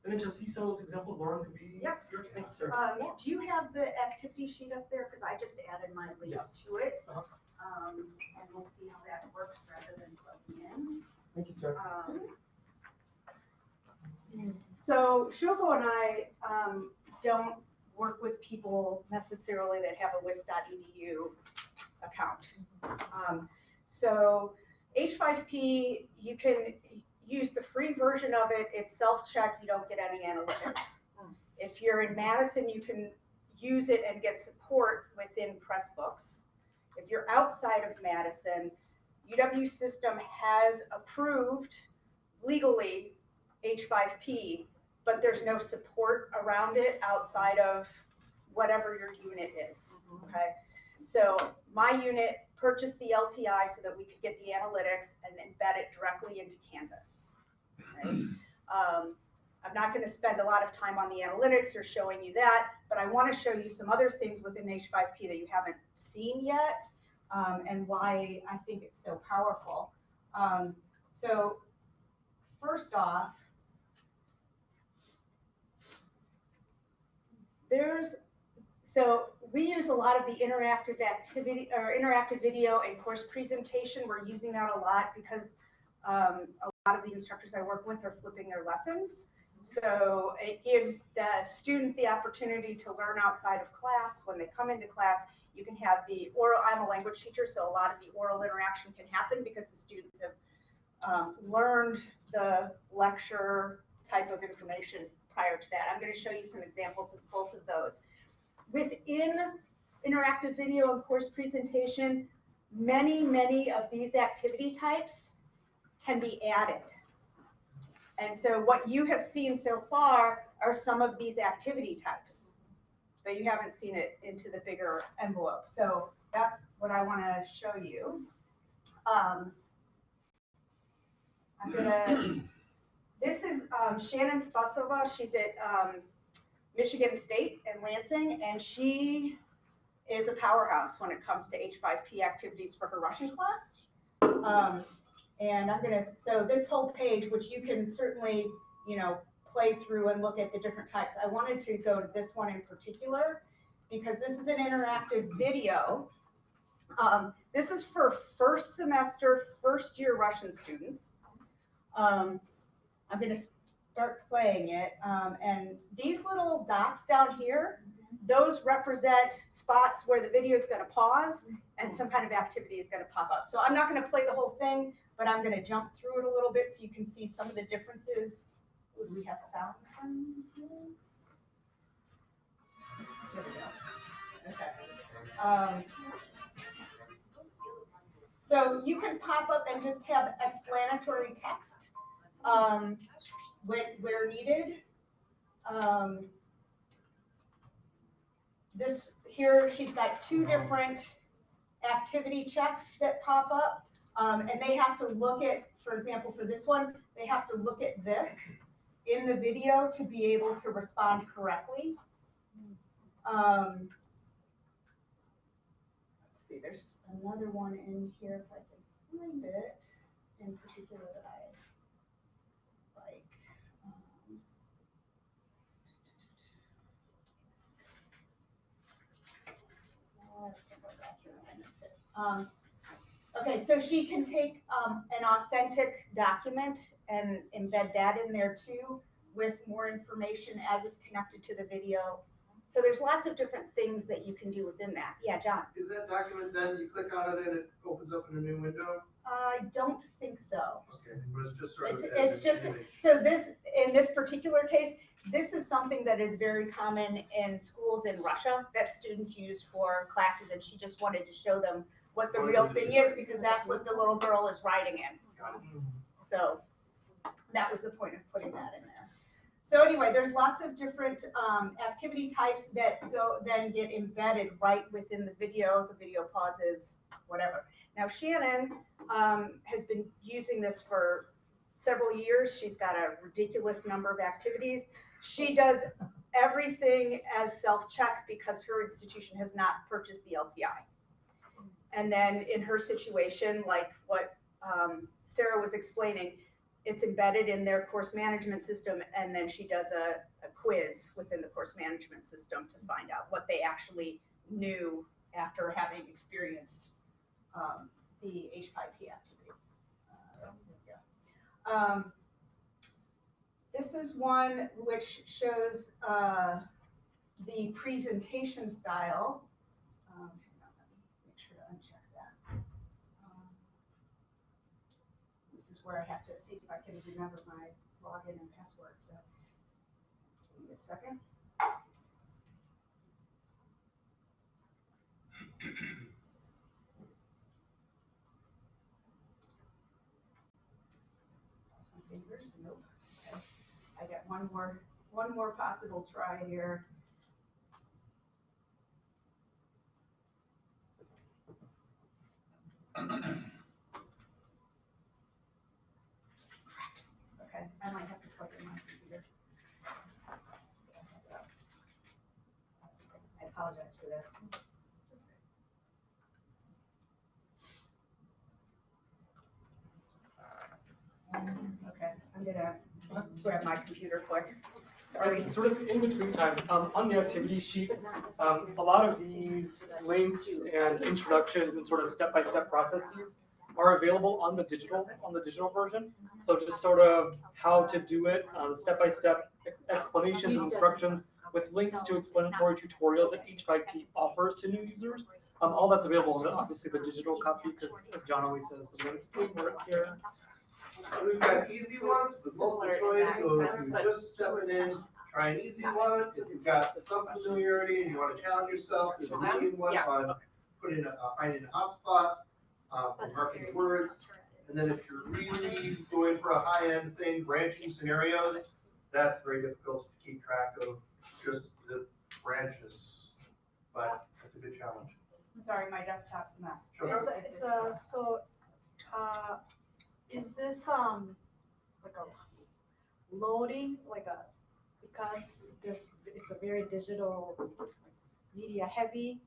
And then just see some of those examples, Lauren, could be Yes. your thanks, sir. Um, do you have the activity sheet up there? Because I just added my links Yes. to it. Uh-huh. Um, and we'll see how that works rather than plugging in. Thank you, sir. Um, So Shoko and I um, don't work with people necessarily that have a wisc.edu account. Um, So H5P, you can, use the free version of it, it's self-check, you don't get any analytics. Hmm. If you're in Madison, you can use it and get support within Pressbooks. If you're outside of Madison, UW system has approved legally H5P, but there's no support around it outside of whatever your unit is, mm-hmm. okay? So my unit purchased the LTI so that we could get the analytics and embed it directly into Canvas. right? Um, I'm not gonna spend a lot of time on the analytics or showing you that, but I wanna show you some other things within H5P that you haven't seen yet, um, and why I think it's so powerful. Um, so first off, there's, so we use a lot of the interactive activity or interactive video and course presentation. We're using that a lot because um, a lot of the instructors I work with are flipping their lessons. So it gives the student the opportunity to learn outside of class. When they come into class, you can have the oral, I'm a language teacher, so a lot of the oral interaction can happen because the students have um, learned the lecture type of information prior to that. I'm going to show you some examples of both of those. Within interactive video and course presentation, many, many of these activity types can be added. And so what you have seen so far are some of these activity types, but you haven't seen it into the bigger envelope. So that's what I want to show you. Um, I'm gonna, this is um, Shannon Spasova. She's at um, Michigan State in Lansing, and she is a powerhouse when it comes to H5P activities for her Russian class. Um, and I'm gonna, so this whole page, which you can certainly, you know, play through and look at the different types. I wanted to go to this one in particular because this is an interactive video. Um, this is for first semester, first year Russian students. Um, I'm gonna start playing it. Um, and these little dots down here, those represent spots where the video is gonna pause and some kind of activity is gonna pop up. So I'm not gonna play the whole thing, but I'm gonna jump through it a little bit so you can see some of the differences. Would we have sound here? There we go. Okay. Um, so you can pop up and just have explanatory text um, when, where needed. Um, this here, she's got two different activity checks that pop up, um, and they have to look at, for example, for this one, they have to look at this in the video to be able to respond correctly. Um, let's see, there's another one in here if I can find it in particular that I like. Um, let's go back here, I missed it. Um, okay, so she can take um, an authentic document and embed that in there too with more information as it's connected to the video. So there's lots of different things that you can do within that. Yeah, John? Is that document then, you click on it and it opens up in a new window? I don't think so. Okay, but it's just sort of. It's, it's just, so this, in this particular case, this is something that is very common in schools in Russia that students use for classes, and she just wanted to show them what the real thing is, because that's what the little girl is writing in. So that was the point of putting that in there. So anyway, there's lots of different um, activity types that go then get embedded right within the video. The video pauses, whatever. Now Shannon um, has been using this for several years. She's got a ridiculous number of activities. She does everything as self-check because her institution has not purchased the LTI. And then in her situation, like what um, Sarah was explaining, it's embedded in their course management system, and then she does a, a quiz within the course management system to find out what they actually knew after having experienced um, the H5P activity. Uh. Um, is one which shows uh, the presentation style. Um, hang on, let me make sure to uncheck that. Um, this is where I have to see if I can remember my login and password, so. Give me a second. Cross my fingers, nope. Okay. I one more, one more possible try here. Okay, I might have to plug in my computer. I apologize for this. Okay, I'm gonna grab my computer quick. Sorry. And sort of in between time, um, on the activity sheet, um, a lot of these links and introductions and sort of step-by-step processes are available on the digital, on the digital version. So just sort of how to do it, uh, step-by-step ex- explanations and instructions with links to explanatory tutorials that H5P offers to new users. Um, all that's available in obviously the digital copy, because as John always says, the links are here. So We've got easy ones with multiple choice, so if you that just stepping in, try an easy one. If you've got some familiarity and you wanna challenge yourself, there's a medium one on putting a, uh, finding a hotspot, uh, and marking words. And then if you're really going for a high-end thing, branching scenarios, that's very difficult to keep track of just the branches. But it's a good challenge. Sorry, my desktop's a mess. Sure. It's, a- it's a, so, uh, is this, um, like a loading, like a, because this, it's a very digital, media heavy,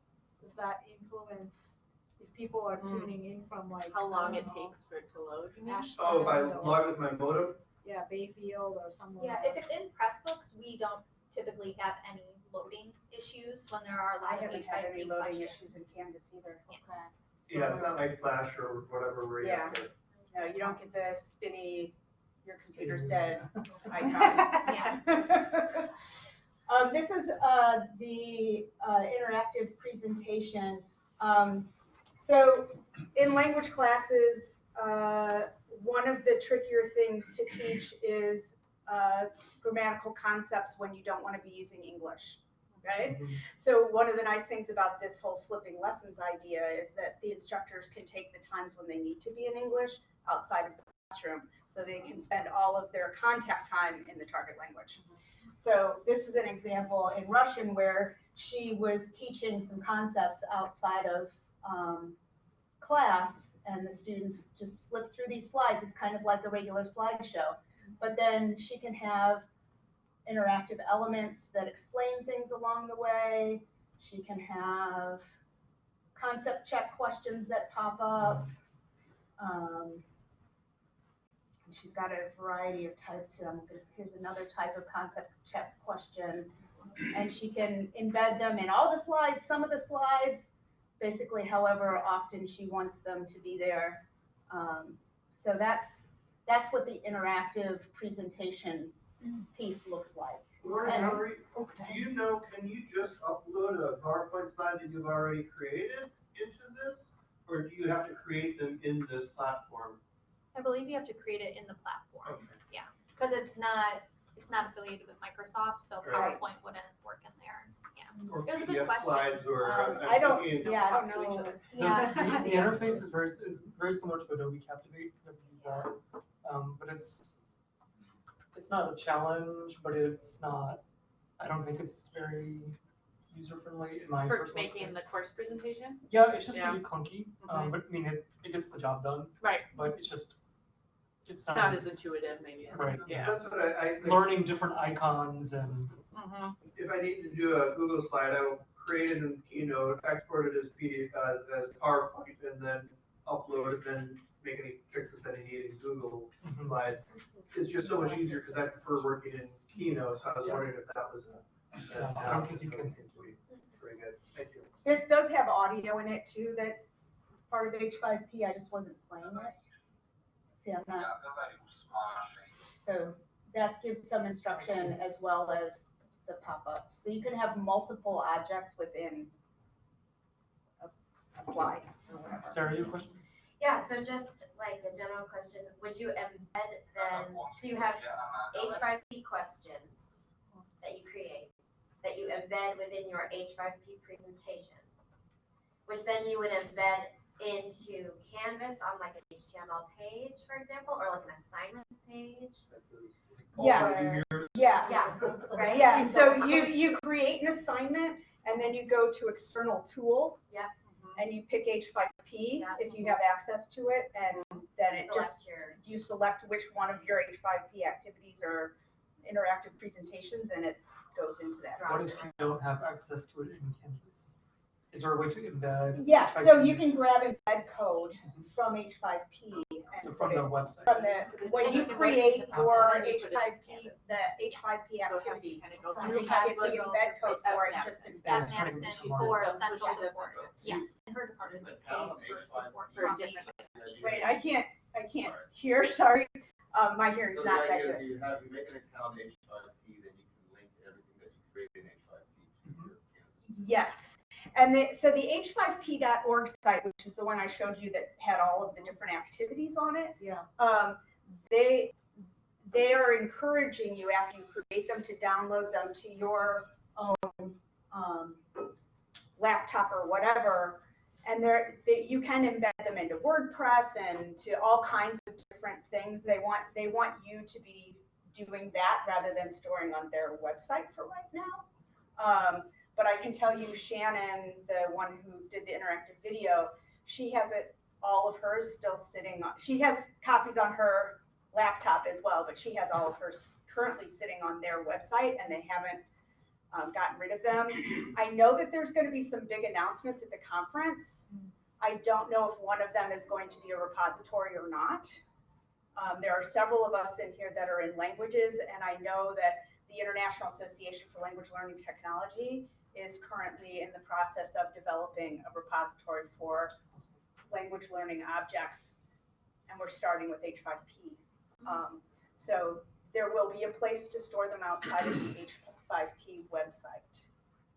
does that influence if people are Mm. tuning in from like? How long it know, takes for it to load, you mean? Ashland Oh, if I log with my modem, Yeah, Bayfield or somewhere. Yeah, if it's in Pressbooks, we don't typically have any loading issues when there are a I lot of haven't had any loading questions. issues in Canvas either. Okay. yeah, it's not like Flash or whatever where you have to. You don't get the spinny, your computer's dead icon. Yeah. Um, this is, uh, the, uh, interactive presentation. Um, so in language classes, uh, one of the trickier things to teach is, uh, grammatical concepts when you don't want to be using English, okay? So one of the nice things about this whole flipping lessons idea is that the instructors can take the times when they need to be in English outside of the classroom, so they can spend all of their contact time in the target language. So this is an example in Russian where she was teaching some concepts outside of um, class, and the students just flip through these slides. It's kind of like a regular slideshow, but then she can have interactive elements that explain things along the way. She can have concept check questions that pop up. Um, she's got a variety of types here. I'm gonna, here's another type of concept check question. And she can embed them in all the slides, some of the slides, basically however often she wants them to be there. Um, so that's, that's what the interactive presentation piece looks like. Lauren, And- Mallory, do you know, can you just upload a PowerPoint slide that you've already created into this? Or do you have to create them in this platform? I believe you have to create it in the platform, Okay. because it's not, it's not affiliated with Microsoft, so Right. PowerPoint wouldn't work in there, yeah. Or It was a good PDF question. Slides or. uh, Um, I'm I don't, thinking- yeah, I don't Talk to each know. other. Yeah. The, the interface is very, is very similar to Adobe Captivate, I've used that, um, but it's, it's not a challenge, but it's not, I don't think it's very user-friendly in my For personal making the course presentation? Yeah, it's just Yeah. really clunky, um, but I mean, it, it gets the job done, Right, but it's just, it's it's not. not as intuitive maybe. as- Right. Yeah. That's what I, I. think Learning different icons and, Mhm. If I need to do a Google slide, I will create it in Keynote, export it as PDF, as, as PowerPoint, and then upload it, then make any fixes that I need in Google Mhm. Slides. It's just so much easier, because I prefer working in Keynote, so I was Yeah. wondering if that was a. Yeah, I don't think you can- Very good, thank you. This does have audio in it too, that part of H5P, I just wasn't playing it. See, I'm not, so that gives some instruction as well as the pop-up. So you can have multiple objects within a a slide or whatever. Sarah, you have a question? Yeah, so just like a general question, would you embed then, so you have H5P questions that you create, that you embed within your H5P presentation, which then you would embed into Canvas on like an HTML page, for example, or like an assignments page? Yes, yes. Yeah, right? Yeah, so you, you create an assignment and then you go to external tool. Yeah. Mm-hmm. And you pick H5P Yeah. if you mm-hmm. have access to it and mm-hmm. then it just, your, you select which one of your H5P activities or interactive presentations and it goes into that. What if you don't have access to it in Canvas? Is there a way to embed? Yes, so H5P you can grab embed code from H5P So and from put the it website. from the, when And you you can break it create into your processes and put it H5P, the H5P So it has to activity. kind of go You through can get the Canvas, embed code for it an just app. in. Yeah. As an trying to instant make for So- so central support. different. Yeah, and her department pays for support For from different- HIP. Wait, I can't, I can't hear, sorry. Um, my hearing's So the not that idea is good. you have, you make an account H5P, then you can link everything that you created in H5P to your Canvas. Yes. And the, so the h5p.org site, which is the one I showed you that had all of the different activities on it. Yeah. Um, they, they are encouraging you after you create them to download them to your own, um, laptop or whatever. And they're, they, you can embed them into WordPress and to all kinds of different things. They want, they want you to be doing that rather than storing on their website for right now. Um, but I can tell you Shannon, the one who did the interactive video, she has it, all of hers still sitting on, she has copies on her laptop as well, but she has all of hers currently sitting on their website and they haven't um, gotten rid of them. I know that there's going to be some big announcements at the conference. I don't know if one of them is going to be a repository or not. Um, there are several of us in here that are in languages, and I know that the International Association for Language Learning Technology is currently in the process of developing a repository for language learning objects, and we're starting with H5P. Um, so there will be a place to store them outside of the H5P website.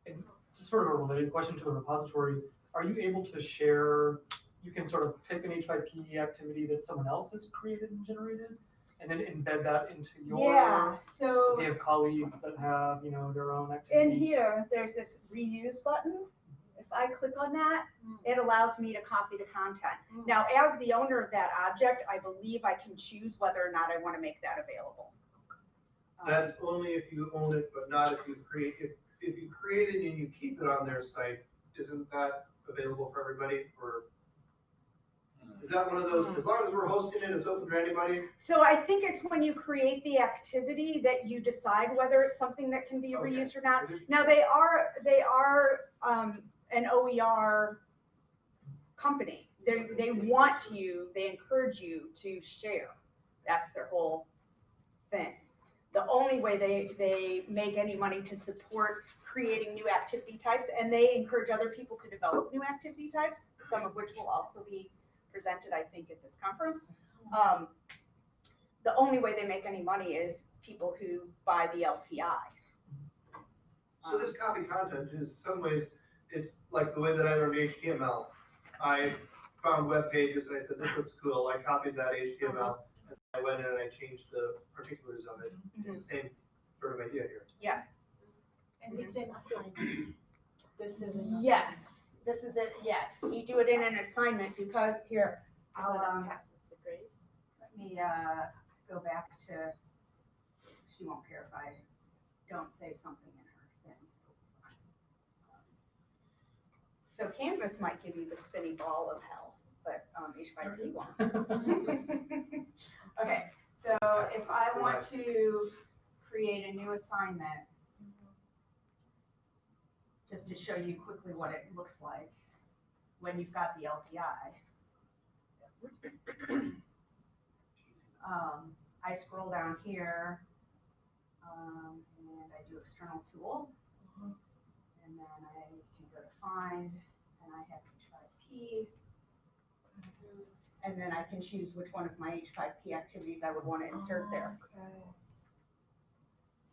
And sort of a related question to the repository, are you able to share, you can sort of pick an H5P activity that someone else has created and generated, and then embed that into your. Yeah, So so if you have colleagues that have, you know, their own activities. in here, there's this reuse button. If I click on that, it allows me to copy the content. Now, as the owner of that object, I believe I can choose whether or not I want to make that available. Um, That's only if you own it, but not if you create, if, if you create it and you keep it on their site, isn't that available for everybody, or? Is that one of those, as long as we're hosting it, it's open to anybody? So I think it's when you create the activity that you decide whether it's something that can be Okay. reused or not. Now, they are, they are, um, an OER company. They, they want you, they encourage you to share. That's their whole thing. The only way they, they make any money to support creating new activity types, and they encourage other people to develop new activity types, some of which will also be presented, I think, at this conference. Um, the only way they make any money is people who buy the LTI. So this copy content is some ways, it's like the way that I learned HTML. I found web pages and I said, this looks cool, I copied that HTML, and I went in and I changed the particulars of it. It's the same sort of idea here. Yeah. And it's an assignment. This is Yes, this is it, yes, you do it in an assignment because, here, I'll, um, passes the grade. let me, uh, go back to, she won't care if I don't save something in her thing. So Canvas might give you the spinny ball of hell, but, um, H5P won't. Okay, so if I want to create a new assignment, just to show you quickly what it looks like when you've got the LTI. Um, I scroll down here, um, and I do external tool. And then I can go to find, and I have H5P. And then I can choose which one of my H5P activities I would want to insert there. Okay.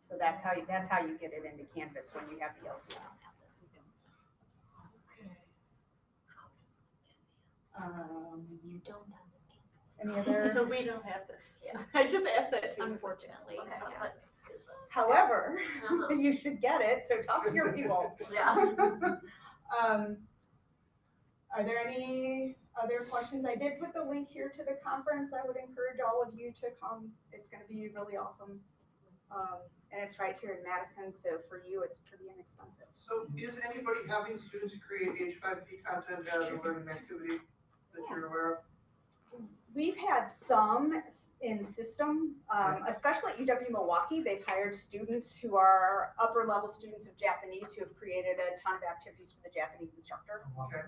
So that's how, you that's how you get it into Canvas when you have the LTI. Um, You don't have this campus. any other? So we don't have this. Yeah. I just asked that too. Unfortunately. Okay, yeah. but- However, Uh-huh. you should get it, so talk to your people. Yeah. Um, are there any other questions? I did put the link here to the conference. I would encourage all of you to come. It's gonna be really awesome. Um, and it's right here in Madison, so for you, it's pretty inexpensive. So is anybody having students create H5P content as a learning activity that you're aware of? We've had some in system, um, especially at UW Milwaukee, they've hired students who are upper level students of Japanese who have created a ton of activities for the Japanese instructor. Okay.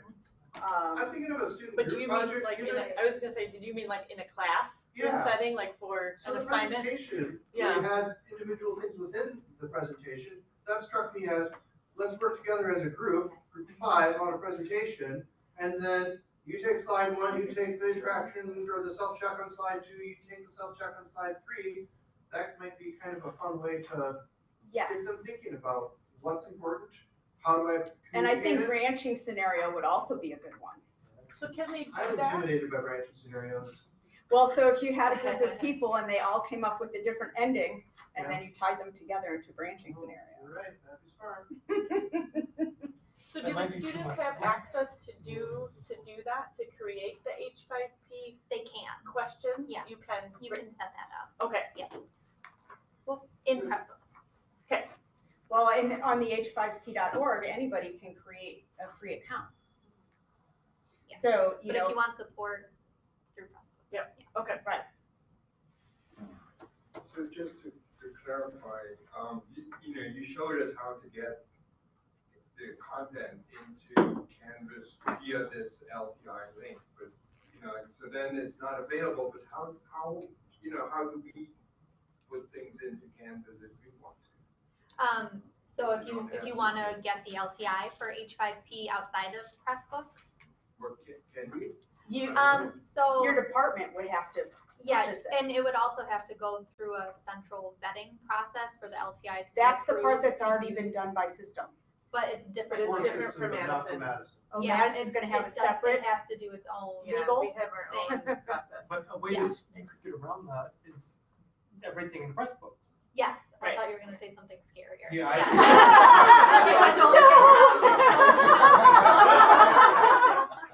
Um, I'm thinking of a student But do group you mean project. like in a, I was gonna say, did you mean like in a class Yeah. setting, like for So an the assignment? presentation, so Yeah. we had individual things within the presentation, that struck me as, let's work together as a group, group of five on a presentation, and then you take slide one, you take the interaction or the self-check on slide two, you take the self-check on slide three. That might be kind of a fun way to get yes. them thinking about what's important, how do I And I think communicate it? branching scenario would also be a good one. So can they do I'm that? intimidated by branching scenarios. Well, so if you had a group of people and they all came up with a different ending, and then you tied them together into a branching scenario. You're right, that'd be smart. So That do might the be too students much. have access to do, to do that, to create the H five P They can, questions? Yeah. You can. you can set that up Okay, Yeah. Well in Pressbooks. Okay. Well, and on the h5p.org, anybody can create a free account. Yeah. So, you But if know, you want support, it's through Pressbooks. Yep. okay. Right. So just to, to clarify, um, you, you know, you showed us how to get the content into Canvas via this LTI link, but, you know, so then it's not available, but how, how, you know, how do we put things into Canvas if we want to? Um, so if you, if you wanna get the LTI for H5P outside of Pressbooks, Or can, can we? you, um, so. your department would have to, Yeah, it. and it would also have to go through a central vetting process for the LTI to that's the part that's to already been done by system. But it's different. it's Or different system, for but not for Madison. Madison. Oh, Yeah, Madison's it- gonna have a it separate, It has to do its own. Yeah, Legal? we have our own process. But a way Yeah, to it's- get around that is everything in Pressbooks. Yes, I Right. thought you were gonna say something scarier. Yeah, I- Okay, don't get around it,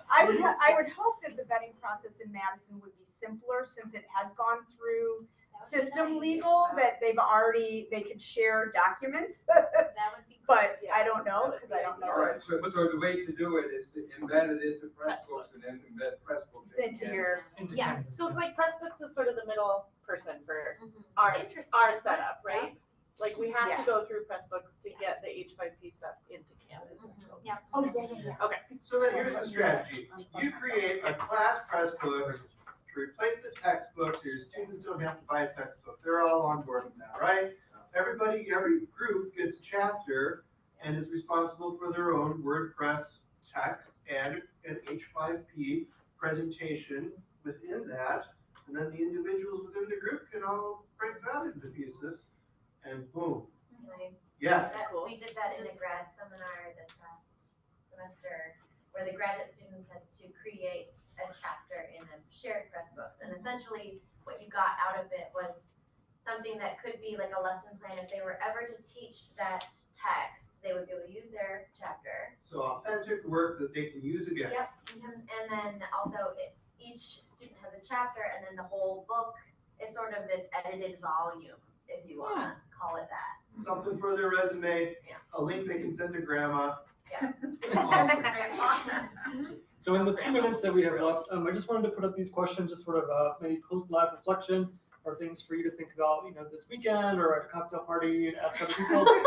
I would, ha- I would hope that the vetting process in Madison would be simpler since it has gone through don't- That would be system nice. legal, that they've already, they could share documents. That would be. But Yeah. I don't know, because I don't know. All right, so, so the way to do it is to embed it into Pressbooks and then embed Pressbooks. Into your, into Yes, So it's like Pressbooks is sort of the middle person for Mhm. our, Interesting, our isn't setup, right? Like we have Yeah. to go through Pressbooks to get the H five P stuff into Canvas. Mhm, Yeah. oh, yeah, yeah, yeah. So then here's the strategy. You create a class press book to replace the textbook, so your students don't have to buy a textbook. They're all on board with that, right? Everybody, every group gets a chapter and is responsible for their own WordPress text and an H5P presentation within that. And then the individuals within the group can all break that into pieces and boom. Right. Yes. That- We did that in a grad seminar this past semester, where the graduate students had to create a chapter in a shared Pressbooks. And essentially, what you got out of it was something that could be like a lesson plan. If they were ever to teach that text, they would be able to use their chapter. So authentic work that they can use again. Yep, and and then also it- each student has a chapter and then the whole book is sort of this edited volume, if you wanna call it that. Something for their resume, Yeah. a link they can send to grandma. Yeah. Awesome. So in the two minutes that we have left, um, I just wanted to put up these questions, just sort of, uh, maybe post-live reflection, or things for you to think about, you know, this weekend, or at a cocktail party, and ask other people.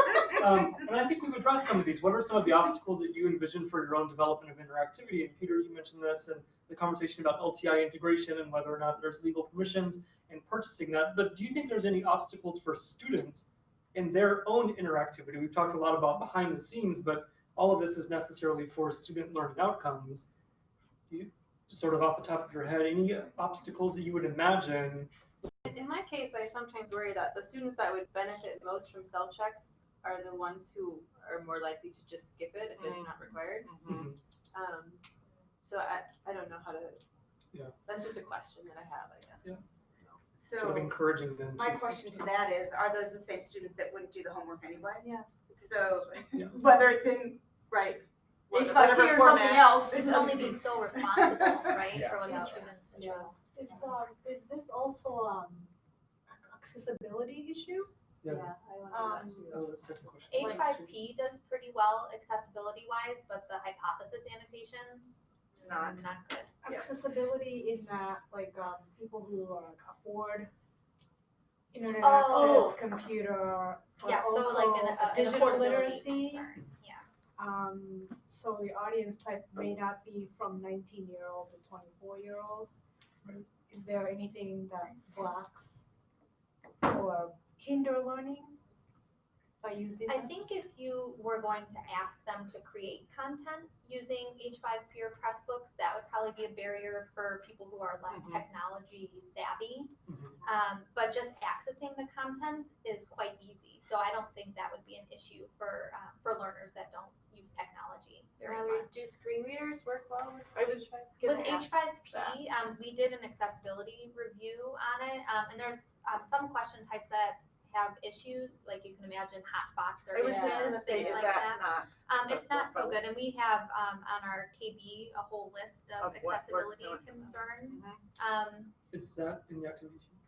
Um, and I think we've addressed some of these. What are some of the obstacles that you envision for your own development of interactivity? And Peter, you mentioned this, and the conversation about LTI integration and whether or not there's legal permissions in purchasing that. But do you think there's any obstacles for students in their own interactivity? We've talked a lot about behind the scenes, but all of this is necessarily for student learning outcomes. You, sort of off the top of your head, any obstacles that you would imagine? In- In my case, I sometimes worry that the students that would benefit most from self checks are the ones who are more likely to just skip it if it's not required. Mhm. Um, So I, I don't know how to, Yeah. that's just a question that I have, I guess. Yeah. Sort of So encouraging them to. my question to that is, are those the same students that wouldn't do the homework anyway? Yeah. So Yeah. whether it's in Right. H5P Whatever or something format. else. We can only be so responsible, right, Yeah. for what the Yeah. students do. Yeah. It's, um, is this also, um, accessibility issue? Yeah, I Um, that too. that was the second question. H five P does pretty well accessibility wise, but the hypothesis annotations, Not. not good. Yeah. Accessibility in that, like, um, people who uh, afford internet Oh. access, computer, but Yeah, so like an, also a- an digital affordability literacy. concern, yeah. Um, so the audience type may not be from nineteen year old to twenty-four year old. Is there anything that blocks or hinder learning by using this? I think if you were going to ask them to create content using H5P or Pressbooks, that would probably be a barrier for people who are less Mhm. technology savvy. Mhm. Um, but just accessing the content is quite easy. So I don't think that would be an issue for, uh, for learners that don't use technology very Mallory, much. do screen readers work well with I was H5P? With H5P, um, we did an accessibility review on it, um, and there's, um, some question types that have issues, like you can imagine hotspots or I was just gonna say, things is like that that. not? Um, it's not so good, and we have, um, on our KB, a whole list of Of what works accessibility and what concerns. Mhm. Um, Is that in the activity sheet?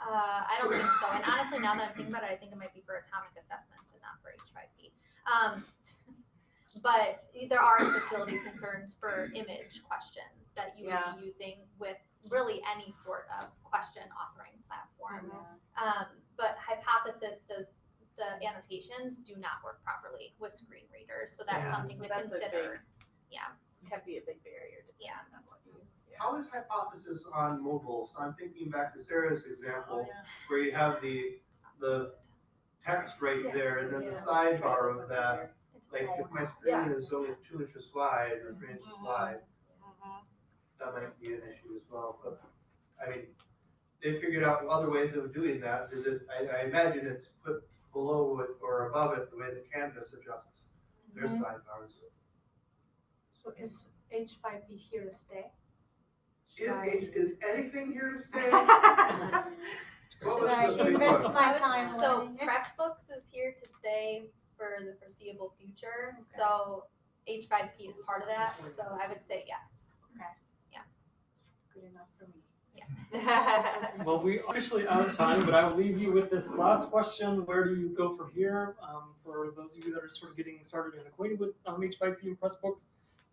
uh, I don't think so, and honestly, now that I'm thinking about it, I think it might be for atomic assessments and not for H5P. Um, but there are accessibility concerns for image questions that you would Yeah. be using with really any sort of question authoring platform. Um, but hypothesis does, the annotations do not work properly with screen readers, so that's Yeah. something So to that's a consider. Yeah, Can be a big barrier to. Yeah. How is hypothesis on mobile? So I'm thinking back to Sarah's example, yeah. where you have the, the text right Yeah. there, and then the Yeah. sidebar of that. it's Like, if my small. screen is only two inches wide or three inches wide, Mhm. that might be an issue as well, but, I mean, they figured out other ways of doing that, is it, I, I imagine it's put below it or above it, the way the canvas adjusts their Mm-hmm. sidebars. So is H5P here to stay? Is, I- H- is anything here to stay? What Should was I the big invest one? my time So learning it? Pressbooks is here to stay for the foreseeable future, so H5P is part of that, so I would say yes. Okay. Yeah. Good enough for me. Well, we are officially out of time, but I will leave you with this last question. Where do you go from here? Um, for those of you that are sort of getting started and acquainted with um, H5P and Pressbooks,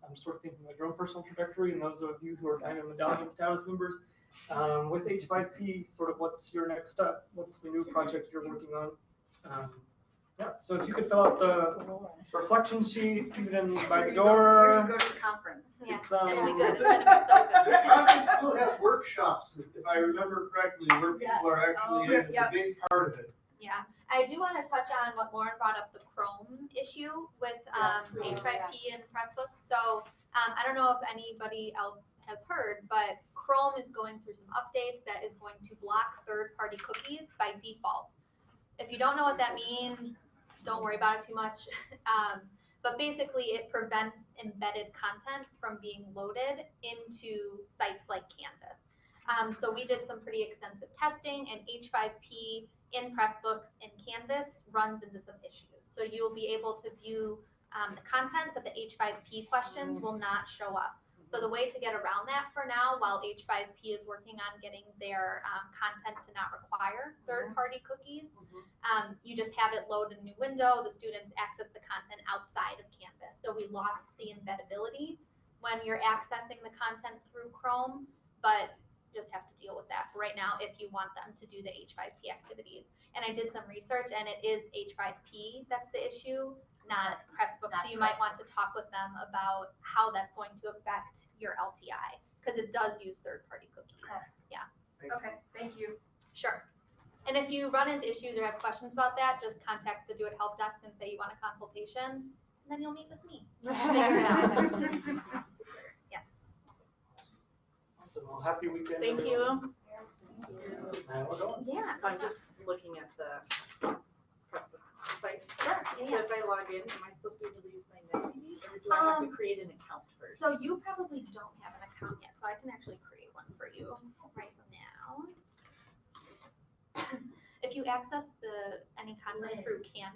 I'm sort of thinking about your own personal trajectory and those of you who are Diamond Medallion status members. Um, with H5P, sort of what's your next step? What's the new project you're working on? Um, yeah, so if you could fill out the reflection sheet, even by the Before you door. go to the conference. Yeah, It's, um, it'll be good, it's gonna be so The good. conference still has workshops, if I remember correctly, where people are Oh, actually in, it's a yeah. big part of it. Yeah, I do wanna touch on what Lauren brought up, the Chrome issue with, um, Yes, H5P yes. and Pressbooks. So, um, I don't know if anybody else has heard, but Chrome is going through some updates that is going to block third-party cookies by default. If you don't know what that means, don't worry about it too much. Um, but basically, it prevents embedded content from being loaded into sites like Canvas. Um, so we did some pretty extensive testing, and H5P in Pressbooks and Canvas runs into some issues. So you'll be able to view um, the content, but the H5P questions will not show up. So the way to get around that for now, while H5P is working on getting their um, content to not require third-party cookies, um, you just have it load a new window. The students access the content outside of Canvas. So we lost the embeddability when you're accessing the content through Chrome, but just have to deal with that for right now if you want them to do the H5P activities. And I did some research, and it is H5P that's the issue, not Pressbooks. So Not you might want to talk with them about how that's going to affect your LTI, because it does use third-party cookies. Okay. Yeah, Okay, thank you. sure. And if you run into issues or have questions about that, just contact the DoIT Help Desk and say you want a consultation, and then you'll meet with me. Figure it out. Yes. Awesome, well, happy weekend. Thank everyone. you. And we're going. Yeah. So I'm just looking at the Sure, yeah, So yeah. if I log in, am I supposed to be able to use my NetDB, or do I have to Um, create an account first? So you probably don't have an account yet, so I can actually create one for you right now. If you access the, any content through Canvas,